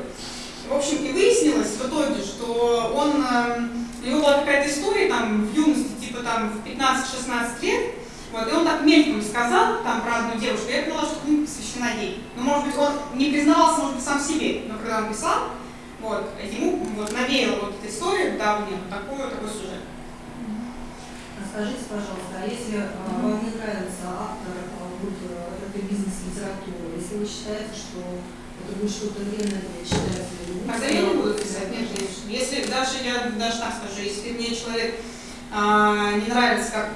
В общем, и выяснилось в итоге, что он, э, у него была какая-то история там в юности, типа там в 15-16 лет, вот, и он так мельком сказал там про одну девушку, я поняла, что книга посвящена ей. Но, может быть, он не признавался, может быть, сам себе, но когда он писал, вот, ему вот навеяла вот эта история давняя, вот такой, такой сюжет. Скажите, пожалуйста, а если э, вам не нравится автор э, вот, э, этой бизнес-литературы, если вы считаете, что это будет что-то вредное для читателя? Тогда я не буду писать, нет, конечно. Если даже, я даже так скажу, если мне человек а, не нравится как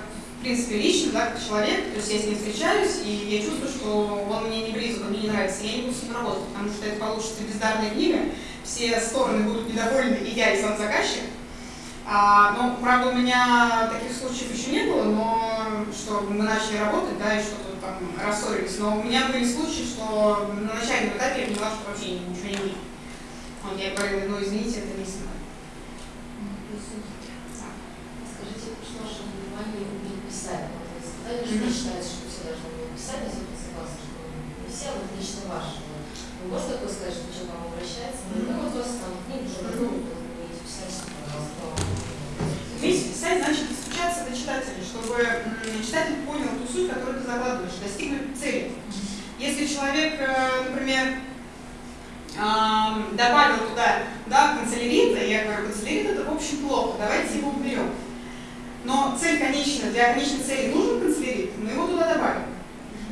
принципе лично, да, как человек, то есть я с ним встречаюсь, и я чувствую, что он мне не близок, он мне не нравится, я не буду с ним работать, потому что это получится бездарная книга, все стороны будут недовольны, и я, и сам заказчик, а, ну, правда, у меня таких случаев еще не было, но что мы начали работать, да, и что-то там рассорились. Но у меня были случаи, что на начальном этапе я поняла, что вообще ничего не будет. Вот я говорила, ну извините, это не мной. Скажите, что ваше внимание Вот вы что вы считаете, что все должны уметь писать, я все согласна, что не все, вот лично ваше. Вы можете такое сказать, что человек к вам обращается? Ну, вот у вас там книга уже готова, вы умеете писать, Уметь писать значит достучаться до читателя, чтобы читатель понял ту суть, которую ты закладываешь, достигнуть цели. Если человек, э, например, добавил туда да, канцелярита, я говорю, канцелярит это в общем плохо, давайте его уберем. Но цель конечная, для конечной цели нужен канцелярит, мы его туда добавим.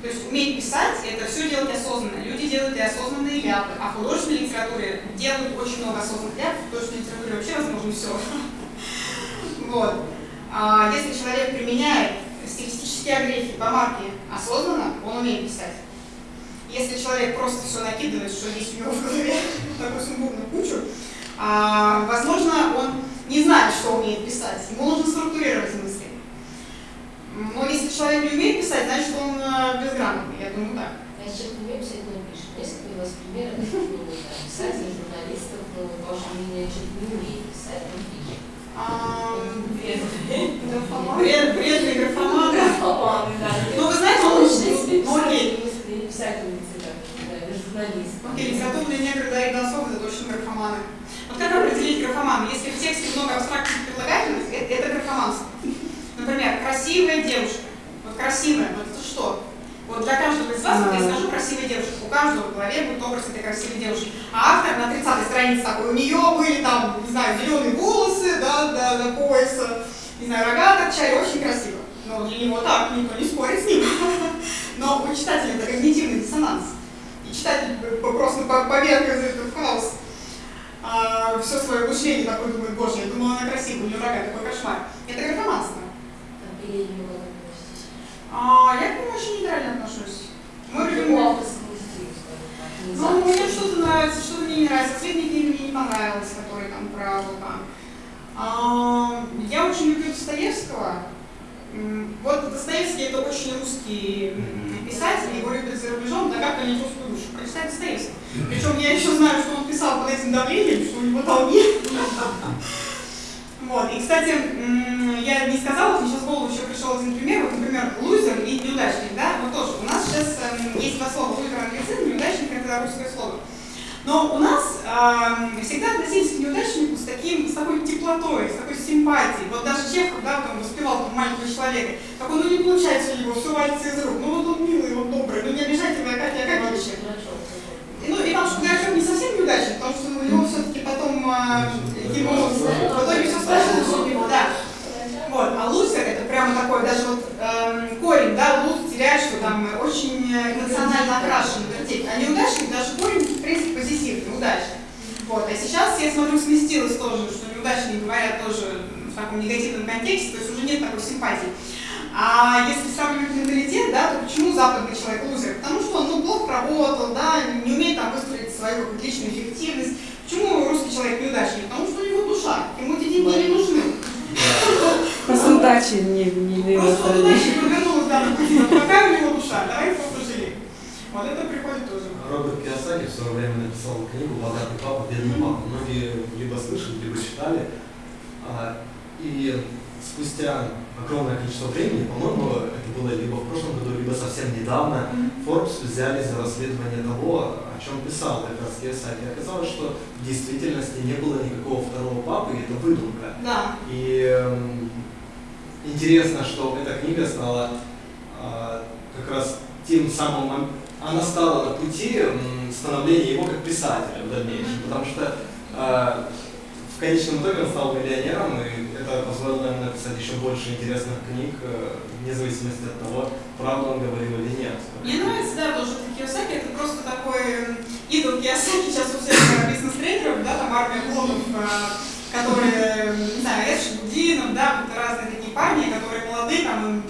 То есть уметь писать – это все делать осознанно. Люди делают и осознанные ляпы, а в художественной литературе делают очень много осознанных ляпов, в художественной литературе вообще возможно все. Вот. А если человек применяет стилистические огрехи, помарки осознанно, он умеет писать. Если человек просто все накидывает, что есть у него в голове, такую сумбурную кучу, а, возможно, он не знает, что умеет писать. Ему нужно структурировать мысли. Но если человек не умеет писать, значит он безграмотный, я думаю, да. Я сейчас не умею писать, не пишет. Ли у вас примеры писателей, журналистов, ваше мнение, человек не умеет писать, он пишет? Бред, бредный графоман. Ну, вы знаете, он ну, окей. Писательницы, да, журналист. Окей, литературные негры Дарья Донцова это точно графоманы. Вот как определить графомана? Если в тексте много абстрактных прилагательных, это, это графоманство. Например, красивая девушка. Вот красивая, вот это что? Вот для каждого из вас, вот я скажу красивая девушка, у каждого в голове будет образ этой красивой девушки. А автор на 30 странице такой, у нее были там, не знаю, зеленые волосы, да, до, до пояса, не знаю, рога торчали, очень красиво. Но для него так, никто не спорит с ним. Но у читателя это когнитивный диссонанс. И читатель просто поверх из этого хаос а, все свое мышление такой думает, боже, я думала, она красивая, у нее рога, такой кошмар. Это графоманство. А, я к нему очень нейтрально отношусь. Мой любимый... Ну, мне что-то нравится, что-то мне не нравится. Последняя книга мне не понравилась, которая там про вулкан. А, я очень люблю Достоевского. Вот Достоевский это очень русский писатель, его любят за рубежом, да как понять русскую душу? Прочитать Достоевского. Причем я еще знаю, что он писал под этим давлением, что у него долги. Вот. И, кстати, я не сказала, мне сейчас в голову еще пришел один пример. Вот, например, лузер и неудачник, да? Вот тоже. У нас сейчас э, есть два слова лузер англицизм, неудачник это русское слово. Но у нас э, всегда относились к неудачнику с, таким, с такой теплотой, с такой симпатией. Вот даже Чехов, да, он воспевал там маленького человека, как он, ну не получается у него, все валится из рук. Ну вот он милый, он добрый, ну не обижайте вы, Акакий Акакевича. Ну и там, что Горшок не совсем неудачник, потому что у него все-таки потом э, ему в итоге все сложилось у него, да. Вот, а лузер это прямо такой, даже вот э, корень, да, луз теряет, что там очень эмоционально окрашенный вертик. А неудачник даже корень, в принципе, позитивный, удачный. Вот, а сейчас, я смотрю, сместилось тоже, что неудачники говорят тоже в таком негативном контексте, то есть уже нет такой симпатии. А если сравнивать менталитет, да, то почему западный человек лузер? Потому что он ну, плохо работал, да, не умеет там выстроить свою личную эффективность. Почему русский человек неудачник? Потому что у него душа, ему эти деньги не нужны. Просто удачи не, не его удача повернулась. Какая у него душа? Давай просто жалеем. Вот это приходит тоже. Роберт Киосаки в свое время написал книгу «Богатый папа, бедный папа». Многие либо слышали, либо читали. И спустя огромное количество времени, по-моему, это было либо в прошлом году, либо совсем недавно, Forbes взяли за расследование того, о чем писал как раз Киосаки. Оказалось, что в действительности не было никакого второго папы, и это выдумка. Да. И эм, интересно, что эта книга стала э, как раз тем самым, она стала на пути становления его как писателя в дальнейшем, потому что э, в конечном итоге он стал миллионером, и это позволило ему написать еще больше интересных книг, э, вне зависимости от того, правду он говорил или нет. Мне нравится, да, тоже это Киосаки, это просто такой идол Киосаки, сейчас у всех бизнес-тренеров, да, там армия блогов, э, которые, не знаю, Эдж Будинов, да, разные такие парни, которые молодые, там,